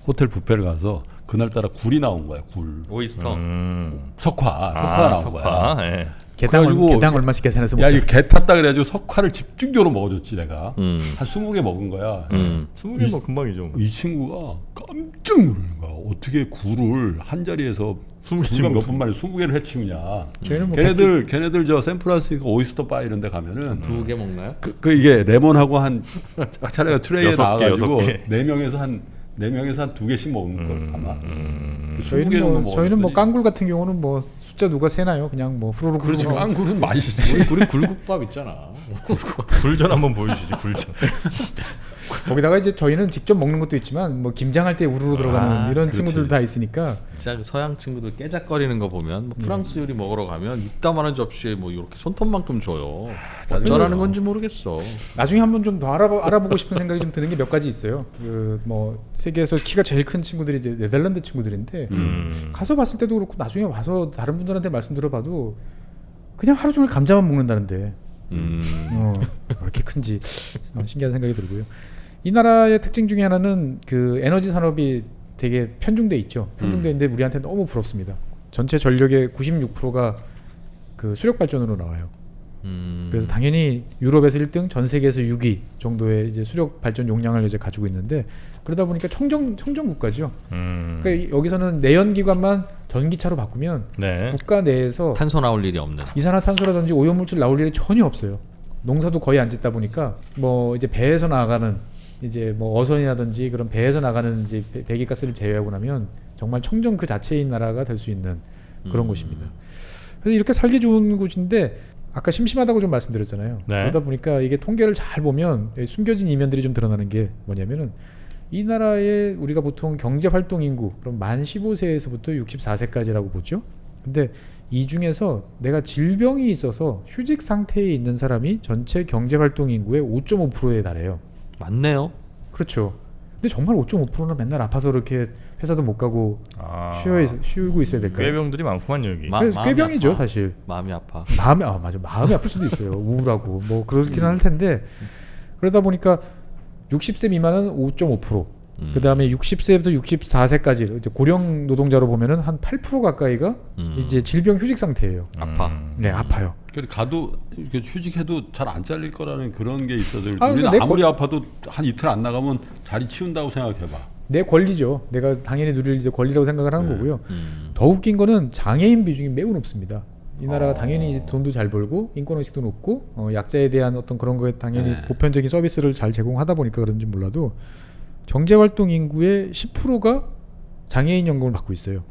호텔 뷔페를 가서 그날따라 굴이 나온 거야. 굴. 오이스터. 음. 석화. 석화가 아, 나온 석화. 거야. 예. 개당, 얼, 개당 얼마씩 계산해서 야, 먹자. 이거 개 탔다 그래가지고 석화를 집중적으로 먹어줬지 내가. 음. 한 20개 먹은 거야. 음. 스무 개뭐 금방이죠. 뭐. 이 친구가 깜짝 놀라는 거야. 어떻게 굴을 한 자리에서 20개 굴가 먹- 몇분 만에 20개를 해치우냐. 뭐 걔네들 걔네들 저 샌프란시스코 오이스터 바 이런 데 가면은 두 개 먹나요? 그, 그 이게 레몬하고 한 차례가 트레이에 개, 나와가지고 개. 네 명에서 한 네 명에서 한 두 개씩 먹는 걸 아마. 음. 20개 저희는 정도 뭐 저희는 뭐 먹었더니 깡굴 같은 경우는 뭐 숫자 누가 세나요? 그냥 뭐 후루룩 그렇지 후루룩 깡굴은 맛있지. 우리 굴국밥 있잖아. 굴전 한번 보여주시지 굴전. 거기다가 이제 저희는 직접 먹는 것도 있지만 뭐 김장할 때 우르르 들어가는 아, 이런 그렇지. 친구들 다 있으니까 진짜 그 서양 친구들 깨작거리는 거 보면 음. 뭐 프랑스 요리 먹으러 가면 이따만한 접시에 뭐 이렇게 손톱만큼 줘요. 어쩌라는 건지 모르겠어. 나중에 한번 좀 더 알아보, 알아보고 싶은 생각이 좀 드는 게 몇 가지 있어요. 그 뭐 세계에서 키가 제일 큰 친구들이 이제 네덜란드 친구들인데 음. 가서 봤을 때도 그렇고 나중에 와서 다른 분들한테 말씀 들어봐도 그냥 하루 종일 감자만 먹는다는데 음. 어, 왜 이렇게 큰지 어, 신기한 생각이 들고요. 이 나라의 특징 중에 하나는 그 에너지 산업이 되게 편중돼 있죠. 편중돼 있는데 우리한테 너무 부럽습니다. 전체 전력의 96%가 그 수력 발전으로 나와요. 음. 그래서 당연히 유럽에서 1등, 전 세계에서 6위 정도의 이제 수력 발전 용량을 이제 가지고 있는데 그러다 보니까 청정 청정 국가죠. 음. 그러니까 이- 여기서는 내연 기관만 전기차로 바꾸면 네. 국가 내에서 탄소 나올 일이 없는. 이산화탄소라든지 오염물질 나올 일이 전혀 없어요. 농사도 거의 안 짓다 보니까 뭐 이제 배에서 나가는 이제 뭐 어선이라든지 그런 배에서 나가는 이제 배- 배기가스를 제외하고 나면 정말 청정 그 자체인 나라가 될 수 있는 그런 음. 곳입니다. 그래서 이렇게 살기 좋은 곳인데 아까 심심하다고 좀 말씀드렸잖아요. 네. 그러다 보니까 이게 통계를 잘 보면 숨겨진 이면들이 좀 드러나는 게 뭐냐면은 이 나라의 우리가 보통 경제 활동 인구 그럼 만 15세에서부터 64세까지라고 보죠. 근데 이 중에서 내가 질병이 있어서 휴직 상태에 있는 사람이 전체 경제 활동 인구의 5.5%에 달해요. 맞네요. 그렇죠. 근데 정말 5.5%는 맨날 아파서 이렇게 회사도 못 가고 아. 쉬어 있, 쉬고 있어야 될까요? 꾀병들이 많구만 여기. 마- 꾀병이죠 아파. 사실. 마음이 아파. 마음이 아 맞아 마음이 아플 수도 있어요 우울하고 뭐 그렇기는 할 텐데 그러다 보니까 60세 미만은 5.5% 음. 그 다음에 60세부터 64세까지 이제 고령 노동자로 보면은 한 8% 가까이가 음. 이제 질병 휴직 상태예요. 아파. 음. 네 아파요. 그러니까 가도 휴직해도 잘 안 잘릴 거라는 그런 게 있어서 아, 우리는 아무리 아파도 한 이틀 안 나가면 자리 치운다고 생각해봐. 내 권리죠. 내가 당연히 누릴 이제 권리라고 생각을 하는 네. 거고요. 음. 더 웃긴 거는 장애인 비중이 매우 높습니다. 이 나라가 어. 당연히 돈도 잘 벌고 인권 의식도 높고 어, 약자에 대한 어떤 그런 거에 당연히 네. 보편적인 서비스를 잘 제공하다 보니까 그런지 몰라도 경제 활동 인구의 10%가 장애인 연금을 받고 있어요.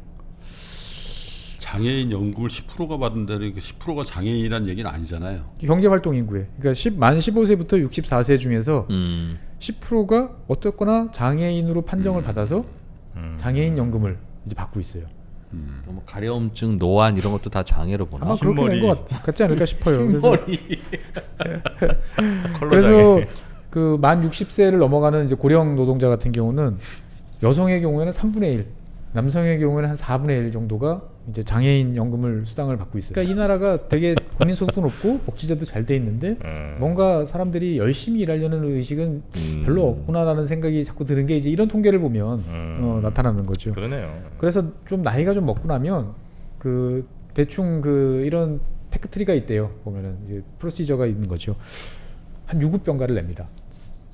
장애인 연금을 10%가 받는다는 그 10%가 장애인이라는 얘기는 아니잖아요. 경제 활동 인구에 그러니까 10, 만 15세부터 64세 중에서 음. 10%가 어떻거나 장애인으로 판정을 받아서 음. 장애인 연금을 이제 받고 있어요. 음. 뭐 가려움증, 노안 이런 것도 다 장애로 보나? 아마 그렇게 된. 것 같지 않을까 싶어요. 그래서 그래서. 그 만 60세를 넘어가는 이제 고령 노동자 같은 경우는 여성의 경우에는 3분의 1, 남성의 경우에는 한 4분의 1 정도가 이제 장애인 연금을 수당을 받고 있어요. 그러니까 이 나라가 되게 국민 소득도 높고 복지제도 잘 돼 있는데 음. 뭔가 사람들이 열심히 일하려는 의식은 음. 별로 없구나라는 생각이 자꾸 드는 게 이제 이런 통계를 보면 음. 어, 나타나는 거죠. 그러네요. 그래서 좀 나이가 좀 먹고 나면 그 대충 그 이런 테크트리가 있대요. 보면은 이제 프로시저가 있는 거죠. 한 유급병가를 냅니다.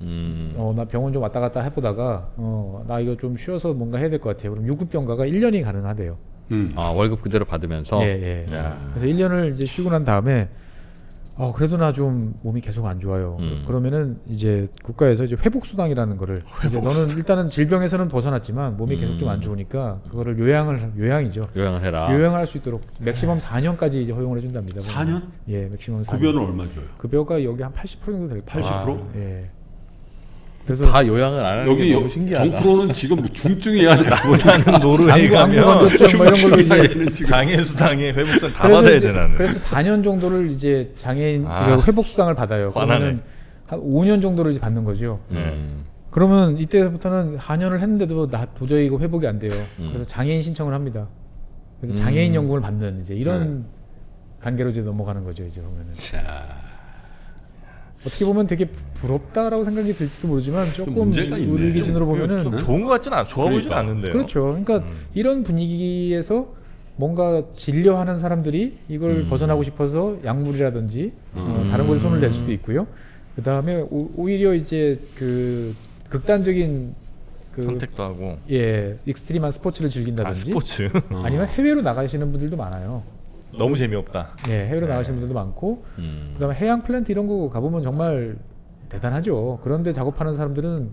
음. 어, 나 병원 좀 왔다 갔다 해보다가 어, 나 이거 좀 쉬어서 뭔가 해야 될 것 같아요. 그럼 유급병가가 1년이 가능하대요. 음. 아 월급 그대로 받으면서. 예, 예. 야. 그래서 1년을 이제 쉬고 난 다음에 어, 그래도 나 좀 몸이 계속 안 좋아요. 음. 그러면은 이제 국가에서 이제 회복 수당이라는 거를 이제 너는 일단은 질병에서는 벗어났지만 몸이 계속 좀안 음. 좋으니까 그거를 요양을 요양이죠. 요양을 해라. 요양을 할 수 있도록 맥시멈 4년까지 이제 허용을 해준답니다. 4년? 예, 맥시멈 4년. 급여는 얼마 줘요? 급여가 여기 한 80% 정도 될 거예요. 80%? 예. 그래서 다 요양을 안 하는 여기 게 여- 너무 신기하다. 정프로는 지금 뭐 중증이야. 나는 노르웨이 가면 뭐 이런 걸로 이제 얘는 지금 장애 수당에 회복돈 다 받아야 이제- 돼 나는. 그래서 4년 정도를 이제 장애인 아. 그 회복 수당을 받아요. 그러면은 한 5년 정도를 이제 받는 거죠. 음. 그러면 이때부터는 4년을 했는데도 나 도저히 이거 회복이 안 돼요. 음. 그래서 장애인 신청을 합니다. 그래서 장애인 음. 연금을 받는 이제 이런 단계로 이제 넘어가는 거죠. 이제 보면은 자. 어떻게 보면 되게 부럽다라고 생각이 들지도 모르지만 조금. 우리 기준으로 보면은 좀 좋은 것 같지는 않. 좋아 보이진 그러니까. 않는데요. 그렇죠. 그러니까 이런 분위기에서 뭔가 진료하는 사람들이 이걸 음. 벗어나고 싶어서 약물이라든지 어, 음. 다른 곳에 손을 댈 수도 있고요. 그 다음에 오히려 이제 그 극단적인 그 선택도 하고. 예 extreme한 스포츠를 아, 즐긴다든지 스포츠 아니면 해외로 나가시는 분들도 많아요. 너무 재미없다. 예, 해외로 네. 나가시는 분들도 많고 음. 그다음에 해양 플랜트 이런 거 가보면 정말 대단하죠. 그런데 작업하는 사람들은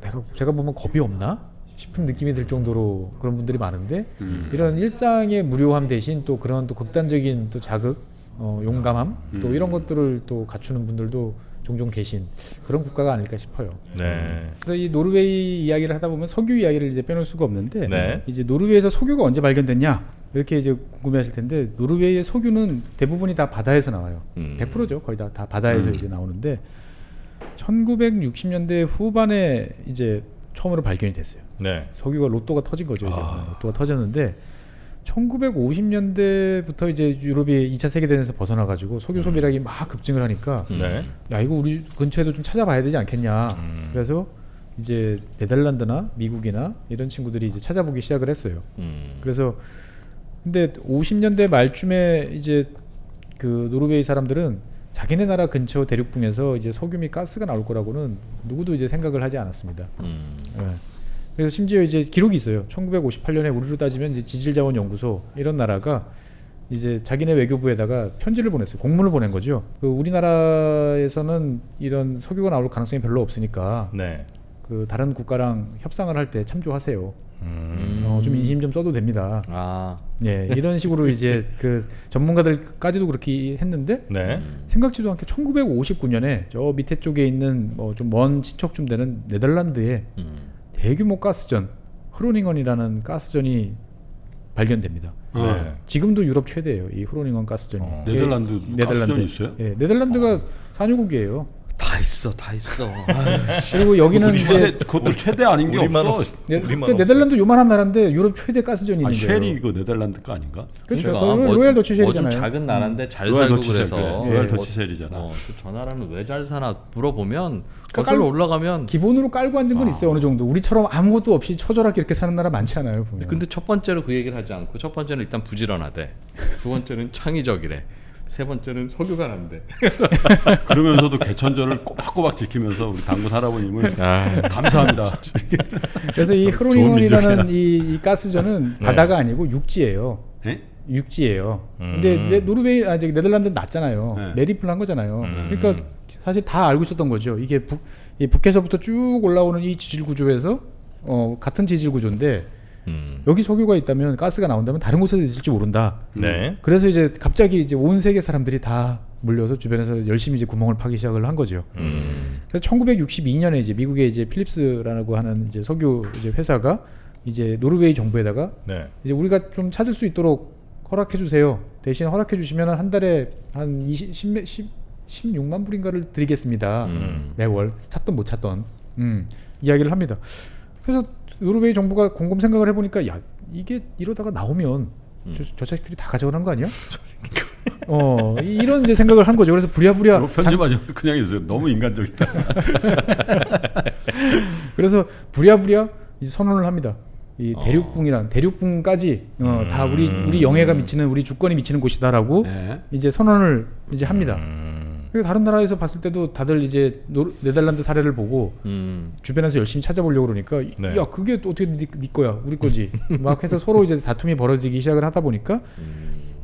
내가 제가 보면 겁이 없나 싶은 느낌이 들 정도로 그런 분들이 많은데 음. 이런 일상의 무료함 대신 또 그런 또 극단적인 또 자극, 어, 용감함 또 음. 이런 것들을 또 갖추는 분들도 종종 계신 그런 국가가 아닐까 싶어요. 네. 그래서 이 노르웨이 이야기를 하다 보면 석유 이야기를 이제 빼놓을 수가 없는데 네. 이제 노르웨이에서 석유가 언제 발견됐냐 이렇게 이제 궁금해하실 텐데 노르웨이의 석유는 대부분이 다 바다에서 나와요. 음. 100%죠. 거의 다, 다 바다에서 음. 이제 나오는데 1960년대 후반에 이제 처음으로 발견이 됐어요. 네. 석유가 로또가 터진 거죠. 이제 아. 로또가 터졌는데 1950년대부터 이제 유럽이 2차 세계대전에서 벗어나 가지고 석유 소비량이 막 급증을 하니까 네. 야 이거 우리 근처에도 좀 찾아봐야 되지 않겠냐. 음. 그래서 이제 네덜란드나 미국이나 이런 친구들이 이제 찾아보기 시작을 했어요. 음. 그래서 근데 50년대 말쯤에 이제 그 노르웨이 사람들은 자기네 나라 근처 대륙붕에서 이제 석유 및 가스가 나올 거라고는 누구도 이제 생각을 하지 않았습니다. 음. 예. 그래서 심지어 이제 기록이 있어요. 1958년에 우리로 따지면 이제 지질자원연구소 이런 나라가 이제 자기네 외교부에다가 편지를 보냈어요. 공문을 보낸 거죠. 그 우리나라에서는 이런 석유가 나올 가능성이 별로 없으니까 네. 그 다른 국가랑 협상을 할 때 참조하세요. 음. 어, 좀 인심 좀 써도 됩니다. 아. 예, 이런 식으로 이제 그 전문가들까지도 그렇게 했는데 네. 생각지도 않게 1959년에 저 밑에 쪽에 있는 뭐 좀 먼 친척 좀 되는 네덜란드에 음. 대규모 가스전 흐로닝언이라는 가스전이 발견됩니다. 네. 지금도 유럽 최대예요. 이 흐로닝언 가스전이. 어. 예, 네덜란드 네덜란드 가스전이 있어요? 예, 네덜란드가 산유국이에요. 다 있어, 다 있어. 그리고 여기는 이제 그것도 최대 아닌 게 우리만 없어. 없- 네, 우리만 그 네덜란드 요만한 나라인데 유럽 최대 가스전이 아, 있는 거예요. 쉘이 그 네덜란드 거 아닌가? 그렇죠. 그러니까 더 뭐- 로얄 더치 뭐좀 쉘이잖아요. 작은 나라인데 잘 로얄 살고 더치 그래서 쉘, 그래. 로얄 예. 더치 쉘이잖아. 어, 저 나라는 왜 잘 사나 물어보면 그러니까 거슬러 깔- 올라가면 기본으로 깔고 앉은 건 아. 있어요 어느 정도. 우리처럼 아무것도 없이 처절하게 이렇게 사는 나라 많지 않아요 보면. 근데 첫 번째로 그 얘기를 하지 않고 첫 번째는 일단 부지런하대. 두 번째는 창의적이래. 세 번째는 석유가 난대. 그러면서도 개천절을 꼬박꼬박 지키면서 우리 당군 할아버님은 감사합니다. 그래서 이 민족이다. 이, 이 가스전은 네. 바다가 아니고 육지예요. 예? 육지예요. 음. 근데 네, 노르웨이 아 저기 네덜란드는 낮잖아요. 네. 매립을 한 거잖아요. 음. 그러니까 사실 다 알고 있었던 거죠. 이게 북, 이 북에서부터 쭉 올라오는 이 지질 구조에서 어, 같은 지질 구조인데 음. 여기 석유가 있다면 가스가 나온다면 다른 곳에도 있을지 모른다. 네. 그래서 이제 갑자기 이제 온 세계 사람들이 다 몰려서 주변에서 열심히 이제 구멍을 파기 시작을 한 거죠. 음. 그래서 1962년에 이제 미국의 이제 필립스라고 하는 이제 석유 이제 회사가 이제 노르웨이 정부에다가 네. 이제 우리가 좀 찾을 수 있도록 허락해 주세요. 대신 허락해 주시면 한 달에 한 20, 10, 10, 16만 불인가를 드리겠습니다. 음. 매월 찾던 못 찾던 음, 이야기를 합니다. 그래서 노르웨이 정부가 곰곰 생각을 해보니까 야 이게 이러다가 나오면 저, 저 자식들이 다 가져가는 거 아니야? 어 이- 이런 이제 생각을 한 거죠. 그래서 부랴부랴 편집하지 말고 그냥 해주세요. 너무 인간적이다. 그래서 부랴부랴 이제 선언을 합니다. 이 어. 대륙붕이란 대륙붕까지 어, 다 우리 음. 우리 영해가 미치는 우리 주권이 미치는 곳이다라고 네. 이제 선언을 이제 합니다. 음. 그리고 다른 나라에서 봤을 때도 다들 이제 노르, 네덜란드 사례를 보고 음. 주변에서 열심히 찾아보려고 그러니까 네. 야 그게 또 어떻게 네, 네 거야 우리 거지 막 해서 서로 이제 다툼이 벌어지기 시작을 하다 보니까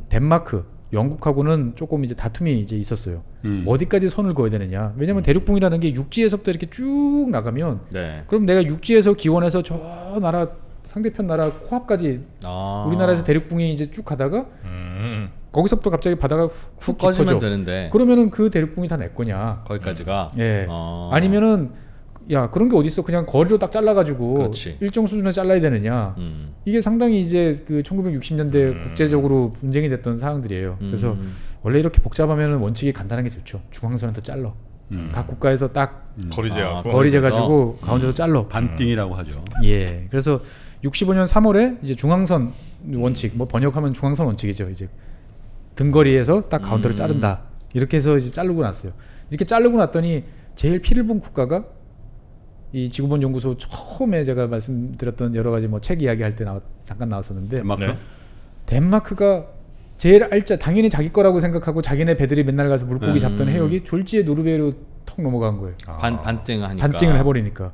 덴마크 영국하고는 조금 이제 다툼이 이제 있었어요. 음. 어디까지 선을 그어야 되느냐. 왜냐면 대륙붕이라는 게 육지에서부터 이렇게 쭉 나가면 네. 그럼 내가 육지에서 기원해서 저 나라 상대편 나라 코앞까지 아. 우리나라에서 대륙붕이 이제 쭉 가다가 음. 거기서부터 갑자기 바다가 훅, 꺼지면. 되는데 그러면은 그 대륙붕이 다 내 거냐? 거기까지가. 예. 어. 아니면은 야 그런 게 어디 있어? 그냥 거리로 딱 잘라가지고 그렇지. 일정 수준에 잘라야 되느냐? 음. 이게 상당히 이제 그 1960년대 음. 국제적으로 분쟁이 됐던 사항들이에요. 그래서 음. 원래 이렇게 복잡하면은 원칙이 간단한 게 좋죠. 중앙선에서 잘라. 음. 각 국가에서 딱 거리 아, 재갖고. 거리 거기서? 재가지고 가운데서 잘라. 반띵이라고 하죠. 예. 그래서 65년 3월에 이제 중앙선 원칙, 뭐 번역하면 중앙선 원칙이죠. 이제 등거리에서 딱 가운데로 음. 자른다. 이렇게 해서 이제 자르고 났어요. 이렇게 자르고 났더니 제일 피를 본 국가가 이 지구본 연구소 처음에 제가 말씀드렸던 여러 가지 뭐 책 이야기 할 때 나왔, 잠깐 나왔었는데 덴마크. 네. 덴마크가 제일 알짜 당연히 자기 거라고 생각하고 자기네 배들이 맨날 가서 물고기 음. 잡던 해역이 졸지에 노르웨이로 턱 넘어간 거예요. 반 반띵을 하니까. 반증을 해버리니까.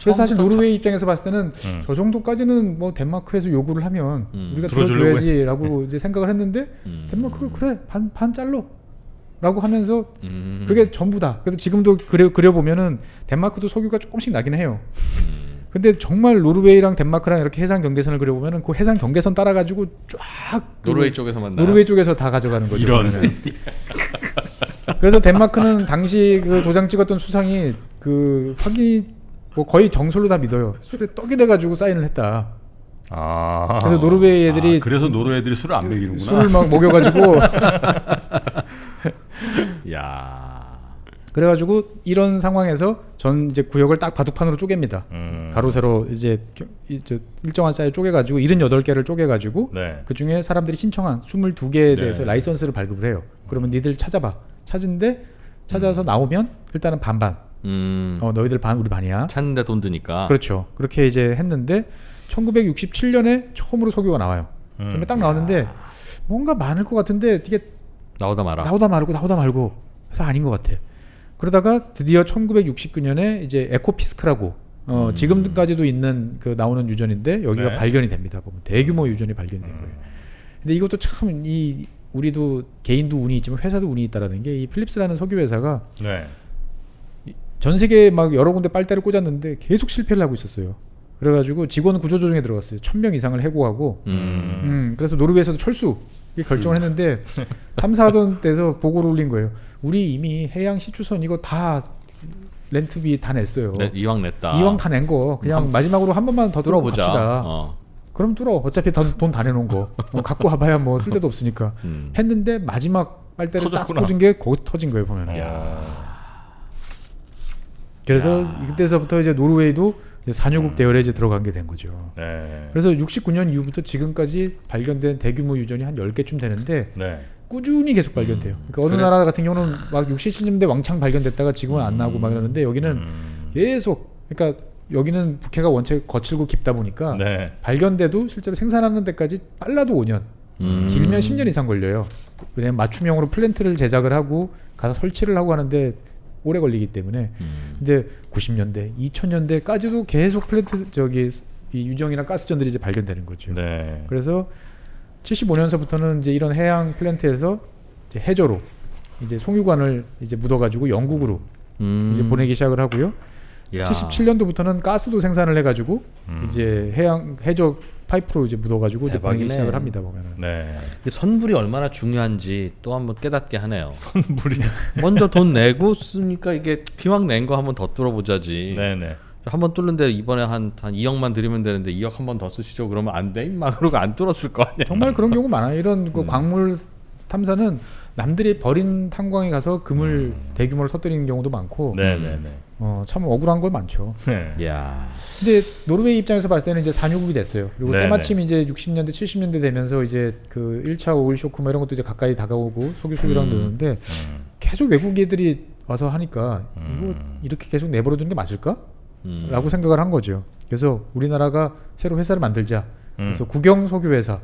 그래서 사실 노르웨이 입장에서 봤을 때는 음. 저 정도까지는 뭐 덴마크에서 요구를 하면 음. 우리가 들어줘야지라고 이제 생각을 했는데 음. 덴마크가 그래 반 반 잘러 라고 하면서 음. 그게 전부다. 그래서 지금도 그려 그려 보면은 덴마크도 석유가 조금씩 나긴 해요. 근데 정말 노르웨이랑 덴마크랑 이렇게 해상 경계선을 그려 보면은 그 해상 경계선 따라 가지고 쫙 노르웨이 쪽에서만 노르웨이 쪽에서 다 가져가는 거죠. 이런. 그래서 덴마크는 당시 그 도장 찍었던 수상이 그 확인 뭐 거의 정설로 다 믿어요. 술에 떡이 돼가지고 사인을 했다. 아. 그래서 노르웨이 애들이 아, 그래서 노르 애들이 술을 안 먹이는구나. 술을 막 먹여가지고 야. 그래가지고 이런 상황에서 전 이제 구역을 딱 바둑판으로 쪼갭니다. 음. 가로 세로 이제 일정한 사이 쪼개가지고 78개를 쪼개가지고 네. 그 중에 사람들이 신청한 22개에 대해서 네. 라이선스를 발급을 해요. 그러면 니들 찾아봐. 찾은데 찾아서 나오면 일단은 반반. 음. 어 너희들 반 우리 반이야. 찾는데 돈 드니까. 그렇죠. 그렇게 이제 했는데 1967년에 처음으로 석유가 나와요. 음. 그러면 딱 나왔는데 뭔가 많을 것 같은데 이게 나오다 말아. 나오다 말고 나오다 말고 그래서 아닌 것 같아. 그러다가 드디어 1969년에 이제 에코피스크라고 어, 지금까지도 있는 그 나오는 유전인데 여기가 네. 발견이 됩니다. 보면 대규모 유전이 발견된 거예요. 근데 이것도 참 이 우리도 개인도 운이 있지만 회사도 운이 있다라는 게 이 필립스라는 석유 회사가 네. 전 세계에 막 여러 군데 빨대를 꽂았는데 계속 실패를 하고 있었어요. 그래가지고 직원 구조조정에 들어갔어요. 천 명 이상을 해고하고 음. 음, 그래서 노르웨이에서도 철수 결정을 했는데 탐사하던 데서 보고를 올린 거예요. 우리 이미 해양 시추선 이거 다 렌트비 다 냈어요. 네, 이왕 냈다. 이왕 다 낸 거 그냥 마지막으로 한 번만 더 뚫고 뚫어보자. 갑시다. 어. 그럼 뚫어. 어차피 돈 다 내놓은 거 어, 갖고 와봐야 뭐 쓸데도 없으니까 음. 했는데 마지막 빨대를 터졌구나. 딱 꽂은 게 거기서 터진 거예요 보면. 야. 그래서 그때서부터 이제 노르웨이도 이제 산유국 대열에 이제 들어간 게된 거죠. 네. 그래서 69년 이후부터 지금까지 발견된 대규모 유전이 한 10개쯤 되는데 네. 꾸준히 계속 발견돼요. 그러니까 어느 그래서- 나라 같은 경우는 막 60, 70년대 왕창 발견됐다가 지금은 안 나오고 막 이러는데 여기는 음. 계속 그러니까 여기는 북해가 원체 거칠고 깊다 보니까 네. 발견돼도 실제로 생산하는 데까지 빨라도 5년, 음. 길면 10년 이상 걸려요. 왜냐면 맞춤형으로 플랜트를 제작을 하고 가서 설치를 하고 하는데 오래 걸리기 때문에. 음. 근데 90년대, 2000년대까지도 계속 플랜트 저기 이 유정이나 가스전들이 이제 발견되는 거죠. 네. 그래서 75년서부터는 이제 이런 해양 플랜트에서 이제 해저로 이제 송유관을 이제 묻어가지고 영국으로 음. 이제 보내기 시작을 하고요. 야. 77년도부터는 가스도 생산을 해가지고 음. 이제 해양 해저 파이프로 이제 묻어가지고 이제 보내기. 시작을 합니다 보면은. 네. 이 선불이 얼마나 중요한지 또 한번 깨닫게 하네요. 선불이. 먼저 돈 내고 쓰니까 이게 피망 낸거 한번 더 뚫어보자지. 네, 네. 한번 뚫는데 이번에 한, 한 2억만 드리면 되는데 2억 한 번 더 쓰시죠. 그러면 안 돼. 막 그러고 안 뚫었을 거 아니야. 정말 그런 경우 많아요. 이런 음. 그 광물 탐사는 남들이 버린 탄광에 가서 금을 대규모로 터뜨리는 경우도 많고 네, 네, 네. 어, 참 억울한 거 많죠. 네. 야. 근데 노르웨이 입장에서 봤을 때는 이제 산유국이 됐어요. 그리고. 때마침 이제 60년대 70년대 되면서 이제 그 1차 오일 쇼크 뭐 이런 것도 이제 가까이 다가오고 석유 수비랑 음. 되는데 음. 계속 외국 애들이 와서 하니까 음. 이거 이렇게 계속 내버려 두는 게 맞을까? 음. 라고 생각을 한 거죠. 그래서 우리나라가 새로 회사를 만들자. 음. 그래서 국영 석유 회사.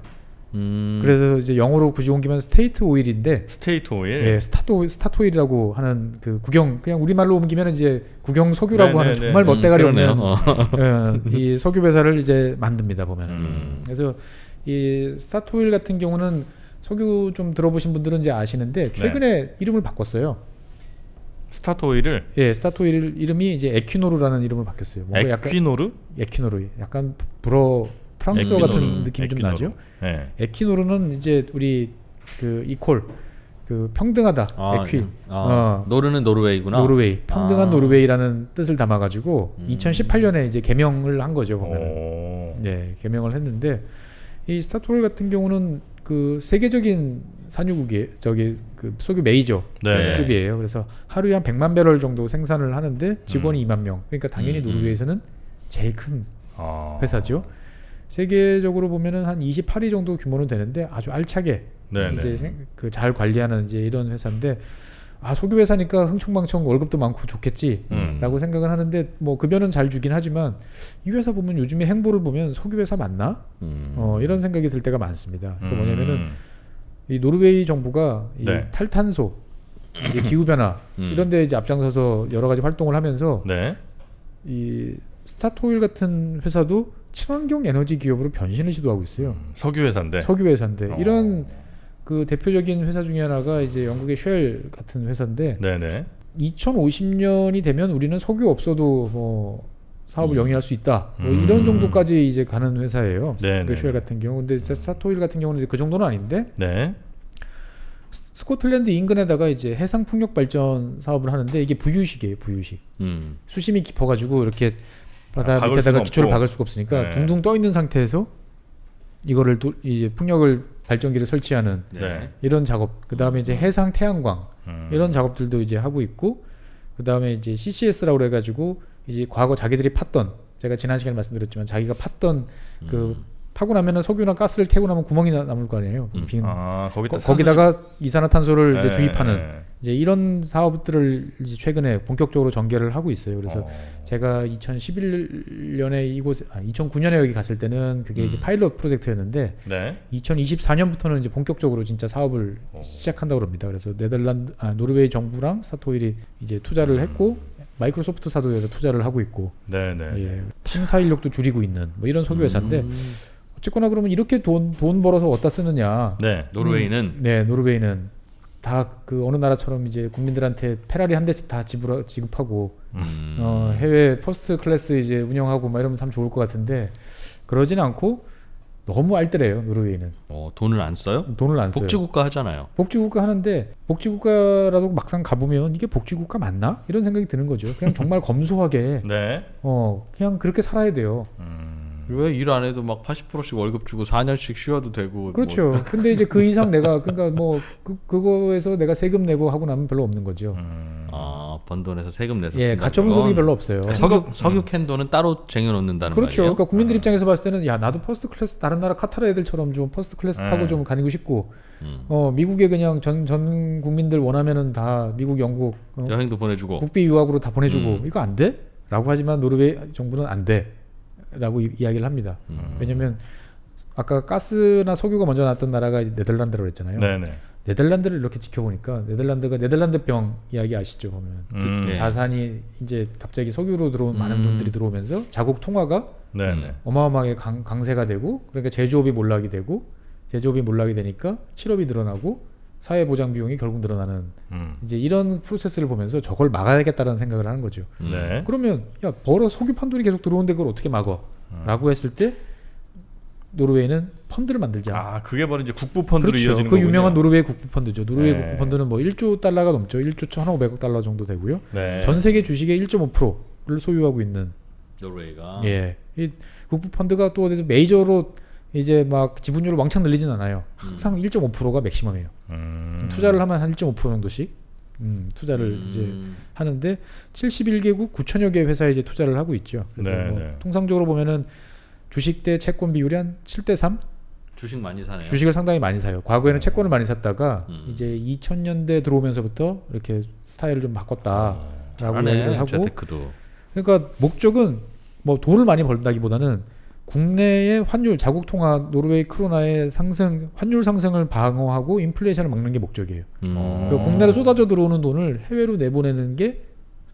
음. 그래서 이제 영어로 굳이 옮기면 State Oil인데 State Oil. 예, 스타트 스타토일이라고 하는 그 국영 그냥 우리말로 옮기면 이제 국영 석유라고 하는 네네네. 정말 멋대가리 음. 없는 어. 예, 이 석유 회사를 이제 만듭니다 보면은 음. 그래서 이 스타토일 같은 경우는 석유 좀 들어보신 분들은 이제 네. 아시는데 최근에 이름을 바꿨어요. 스타토일을 예, 스타토일 이름이 이제 에퀴노르라는 이름을 바뀌었어요. 뭔가 약간 에퀴노르? 에퀴노르 약간 불어 프랑스어. 같은 느낌이 좀 에퀴노르. 나죠. 네. 에퀴노르는 이제 우리 그 equal 그 평등하다 아, 에퀴 아, 어. 노르는 노르웨이구나. 노르웨이 평등한 아. 노르웨이라는 뜻을 담아가지고 음. 2018년에 이제 개명을 한 거죠 보면 은 오. 네 개명을 했는데 이 스타토일 같은 경우는 그 세계적인 산유국이 저기 그 석유 메이저 네. 급이에요 그래서 하루에 한 100만 배럴 정도 생산을 하는데 직원이 2만 명 그러니까 당연히 음, 노르웨이에서는 제일 큰 아. 회사죠 세계적으로 보면은 한 28위 정도 규모는 되는데 아주 알차게 네, 이제 네. 그잘 관리하는 이제 이런 회사인데 아 석유 회사니까 흥청망청 월급도 많고 좋겠지. 음. 라고 생각은 하는데 뭐 급여는 잘 주긴 하지만 이 회사 보면 요즘에 행보를 보면 석유 회사 맞나? 음. 어 이런 생각이 들 때가 많습니다. 그 뭐냐면은 음. 이 노르웨이 정부가 이 네. 탈탄소 이제 기후 변화 음. 이런 데 이제 앞장서서 여러 가지 활동을 하면서 네. 이 스타토일 같은 회사도 친환경 에너지 기업으로 변신을 시도하고 있어요. 석유 회사인데. 석유 회사인데 어. 이런 그 대표적인 회사 중에 하나가 이제 영국의 쉘 같은 회사인데 네, 네. 2050년이 되면 우리는 석유 없어도 뭐 사업을 음. 영위할 수 있다. 뭐 음. 이런 정도까지 이제 가는 회사예요. 네, 그 네. 쉘 같은 경우. 근데 스타토일 같은 경우는 이제 그 정도는 아닌데 네. 스- 스코틀랜드 인근에다가 이제 해상 풍력 발전 사업을 하는데 이게 부유식이에요, 부유식. 음. 수심이 깊어가지고 이렇게 바다 아, 박을 밑에다가 기초를 없고. 박을 수가 없으니까 네. 둥둥 떠 있는 상태에서 이거를 도, 이제 풍력을 발전기를 설치하는 네. 이런 작업, 그 다음에 이제 해상 태양광 음. 이런 작업들도 이제 하고 있고, 그 다음에 이제 CCS라고 그래가지고 이제 과거 자기들이 팠던 제가 지난 시간에 말씀드렸지만 자기가 팠던 그 파고 나면은 석유나 가스를 태고 나면 구멍이 나- 남을 거 아니에요. 음. 빈 아, 거기다 거, 기다가 이산화탄소를 이제 네, 주입하는 네. 이제 이런 사업들을 이제 최근에 본격적으로 전개를 하고 있어요. 그래서 어. 제가 2011년에 이곳 아 2009년에 여기 갔을 때는 그게 이제 음. 파일럿 프로젝트였는데 네. 2024년부터는 이제 본격적으로 진짜 사업을 어. 시작한다고 합니다. 그래서 네덜란드 아 노르웨이 정부랑 스타토일이 이제 투자를 했고 마이크로소프트사도 여기서 투자를 하고 있고 네, 네. 예, 탐사 인력도 줄이고 있는 뭐 이런 석유 회사인데 음. 어쨌거나 그러면 이렇게 돈 돈 벌어서 어디다 쓰느냐? 네. 노르웨이는 네, 노르웨이는 다 그 어느 나라처럼 이제 국민들한테 페라리 한 대씩 다 지불 지급하고 음. 어, 해외 first class 이제 운영하고 막 이러면 참 좋을 것 같은데 그러진 않고 너무 알뜰해요 노르웨이는 어, 돈을 안 써요? 돈을 안 써요. 복지국가 하잖아요. 복지국가 하는데 복지국가라도 막상 가보면 이게 복지국가 맞나 이런 생각이 드는 거죠. 그냥 정말 검소하게 네. 어 그냥 그렇게 살아야 돼요. 음. 왜 일 안 해도 막 80%씩 월급 주고 4년씩 쉬어도 되고 그렇죠. 뭐 근데 이제 그 이상 내가 그러니까 뭐 그, 그거에서 내가 세금 내고 하고 나면 별로 없는 거죠. 음. 아, 번 돈에서 세금 내서 예, 가처분 건 소득이 별로 없어요. 석유 석유 캔 돈은 따로 쟁여 놓는다는 그렇죠. 말이에요. 그러니까 국민들 입장에서 봤을 때는 야 나도 first class 다른 나라 카타르 애들처럼 좀 first class 타고 네. 좀 다니고 싶고 음. 어 미국에 그냥 전전 국민들 원하면은 다 미국 영국 어, 여행도 보내주고 국비 유학으로 다 보내주고 음. 이거 안 돼? 라고 하지만 노르웨이 정부는 안 돼. 라고 이, 이야기를 합니다. 음. 왜냐면 아까 가스나 석유가 먼저 나왔던 나라가 네덜란드라고 했잖아요. 네, 네. 네덜란드를 이렇게 지켜보니까 네덜란드가 네덜란드 병 이야기 아시죠? 보면 음. 네. 자산이 이제 갑자기 석유로 들어온 많은 음. 돈들이 들어오면서 자국 통화가 네, 음. 네. 어마어마하게 강, 강세가 되고 그러니까 제조업이 몰락이 되고 제조업이 몰락이 되니까 실업이 늘어나고 사회 보장 비용이 결국 늘어나는 음. 이제 이런 프로세스를 보면서 저걸 막아야겠다는 생각을 하는 거죠. 음. 네. 그러면 야 벌어 석유 판 돈이 계속 들어오는데 그걸 어떻게 막어?라고 했을 때 노르웨이는 펀드를 만들자. 아, 그게 바로 이제 국부 펀드로 그렇죠. 이어지는 그 거군요. 유명한 노르웨이 국부 펀드죠. 노르웨이 네. 국부 펀드는 뭐 1조 달러가 넘죠. 1조 1,500억 달러 정도 되고요. 네. 전 세계 주식의 1.5%를 소유하고 있는 노르웨이가 예. 이 국부 펀드가 또 어디서 메이저로 이제 막 지분율을 왕창 늘리진 않아요. 항상 1.5%가 맥시멈이에요. 음. 투자를 하면 한 1.5% 정도씩 음, 투자를 음. 이제 하는데 71개국 9천여 개 회사에 이제 투자를 하고 있죠. 그래서 네, 뭐 네. 통상적으로 보면은 주식 대 채권 비율이 한 7대 3? 주식 많이 사네요. 주식을 상당히 많이 사요. 과거에는 채권을 많이 샀다가 음. 이제 2000년대 들어오면서부터 이렇게 스타일을 좀 바꿨다라고. 얘기를 하고 재테크도. 그러니까 목적은 뭐 돈을 많이 벌다기보다는 국내의 환율 자국 통화 노르웨이 크로나의 상승 환율 상승을 방어하고 인플레이션을 막는 게 목적이에요. 음. 어. 그러니까 국내로 쏟아져 들어오는 돈을 해외로 내보내는 게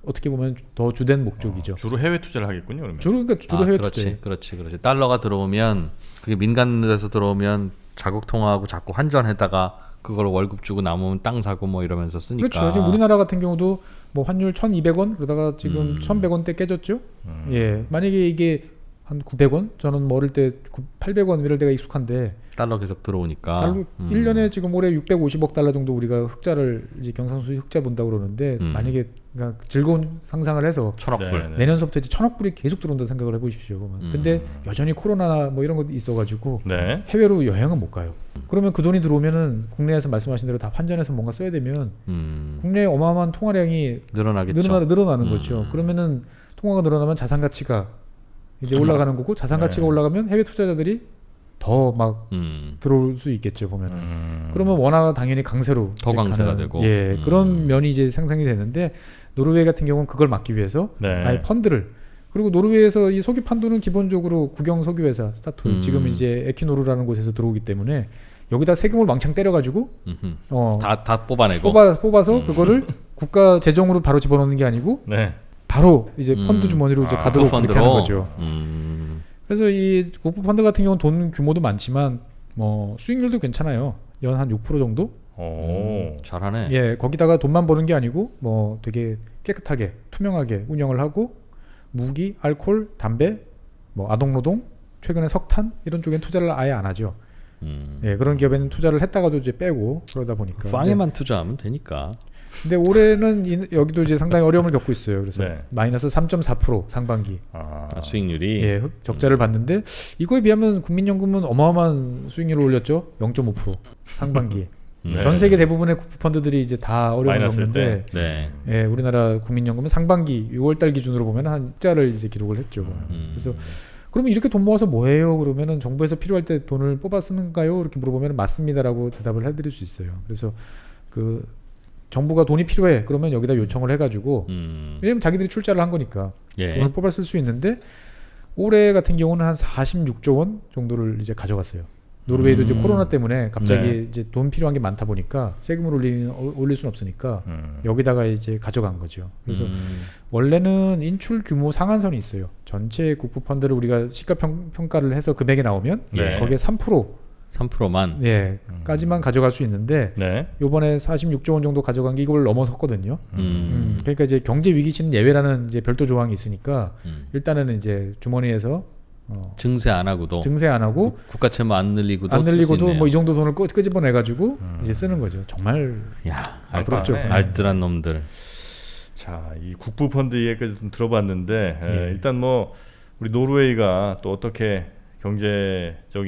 어떻게 보면 더 주된 목적이죠. 주로 해외 투자를 하겠군요, 그러면. 주로 그러니까 주로 아, 해외 그렇지, 투자예요. 그렇지, 그렇지. 달러가 들어오면 그게 민간에서 들어오면 자국 통화하고 자꾸 환전했다가 그걸 월급 주고 남으면 땅 사고 뭐 이러면서 쓰니까. 그렇죠. 지금 우리나라 같은 경우도 뭐 환율 1,200원 그러다가 지금 음. 1,100원대 깨졌죠. 음. 예. 만약에 이게 한 900원? 저는 뭐 어릴 때 800원 이럴 때가 익숙한데 달러 계속 들어오니까. 달러 음. 1년에 지금 올해 650억 달러 정도 우리가 흑자를 이제 경상수 흑자 본다고 그러는데 음. 만약에 그러니까 즐거운 상상을 해서 천억 네, 불. 네. 내년서부터 이제 천억 불이 계속 들어온다 생각을 해보십시오. 그러면. 음. 근데 여전히 코로나 뭐 이런 것도 있어가지고 네. 해외로 여행은 못 가요. 그러면 그 돈이 들어오면은 국내에서 말씀하신 대로 다 환전해서 뭔가 써야 되면 음. 국내에 어마어마한 통화량이 늘어나겠죠. 늘어나, 늘어나는 음. 거죠. 그러면은 통화가 늘어나면 자산 가치가 이제 올라가는 거고 자산 가치가 네. 올라가면 해외 투자자들이 더막 음. 들어올 수 있겠죠 보면. 은 음. 그러면 원화가 당연히 강세로 더 강세가 가는, 되고. 예 음. 그런 면이 이제 상상이 되는데 노르웨이 같은 경우는 그걸 막기 위해서 네. 아예 펀드를 그리고 노르웨이에서 이 석유 판도는 기본적으로 국영 석유 회사 스타토일 음. 지금 이제 에키노르라는 곳에서 들어오기 때문에 여기다 세금을 왕창 때려가지고 음흠. 어 다, 다 뽑아내고. 뽑아 뽑아서 음. 그거를 국가 재정으로 바로 집어넣는 게 아니고 네. 바로 이제 음. 펀드 주머니로 이제 아, 가도록 그렇게 펀드로. 하는 거죠. 음. 그래서 이 국부 펀드 같은 경우는 돈 규모도 많지만 뭐 수익률도 괜찮아요. 연 한 6% 정도? 오. 음, 잘하네. 예, 거기다가 돈만 버는 게 아니고 뭐 되게 깨끗하게 투명하게 운영을 하고 무기, 알코올, 담배, 뭐 아동노동, 최근에 석탄 이런 쪽엔 투자를 아예 안 하죠. 음. 예, 그런 기업에는 투자를 했다가도 이제 빼고 그러다 보니까. 빵에만 투자하면 되니까. 근데, 올해는 이- 여기도 이제 상당히 어려움을 겪고 있어요. 그래서 네. 마이너스 3.4% 상반기. 아, 아, 수익률이 예, 흑- 적자를 봤는데 이거에 비하면 국민연금은 어마어마한 수익률을 올렸죠. 0.5% 상반기에. 네. 전 세계 대부분의 국부 펀드들이 이제 다 어려움을 겪는데 네. 예, 우리나라 국민연금은 상반기 6월달 기준으로 보면 한 흑자를 이제 기록을 했죠. 음. 그래서 그러면 이렇게 돈 모아서 뭐해요? 그러면은 정부에서 필요할 때 돈을 뽑아 쓰는가요? 이렇게 물어보면 맞습니다라고 대답을 해드릴 수 있어요. 그래서 그 정부가 돈이 필요해 그러면 여기다 요청을 해가지고 음. 왜냐면 자기들이 출자를 한 거니까 예. 돈을 뽑아 쓸 수 있는데 올해 같은 경우는 한 46조 원 정도를 이제 가져갔어요. 노르웨이도 이제 음. 코로나 때문에 갑자기 네. 이제 돈 필요한 게 많다 보니까 세금을 올리는 어, 올릴 수는 없으니까 음. 여기다가 이제 가져간 거죠. 그래서 음. 원래는 인출 규모 상한선이 있어요. 전체 국부 펀드를 우리가 시가 평, 평가를 해서 금액이 나오면 네. 거기에 3% 3%만 예, 음. 까지만 가져갈 수 있는데 네. 요번에 46조 원 정도 가져간 게 이걸 넘어섰거든요. 음. 음, 그러니까 이제 경제 위기 시는 예외라는 이제 별도 조항이 있으니까 음. 일단은 이제 주머니에서 어, 증세 안 하고도 증세 안 하고 국가 채무 안 늘리고도 안 늘리고도. 뭐 이 정도 돈을 끄, 끄집어내 가지고 음. 이제 쓰는 거죠. 정말 야, 아, 알, 부럽죠. 네. 알뜰한 놈들. 자, 이 국부 펀드 얘기까지 좀 들어봤는데 에, 예. 일단 뭐 우리 노르웨이가 또 어떻게 경제적인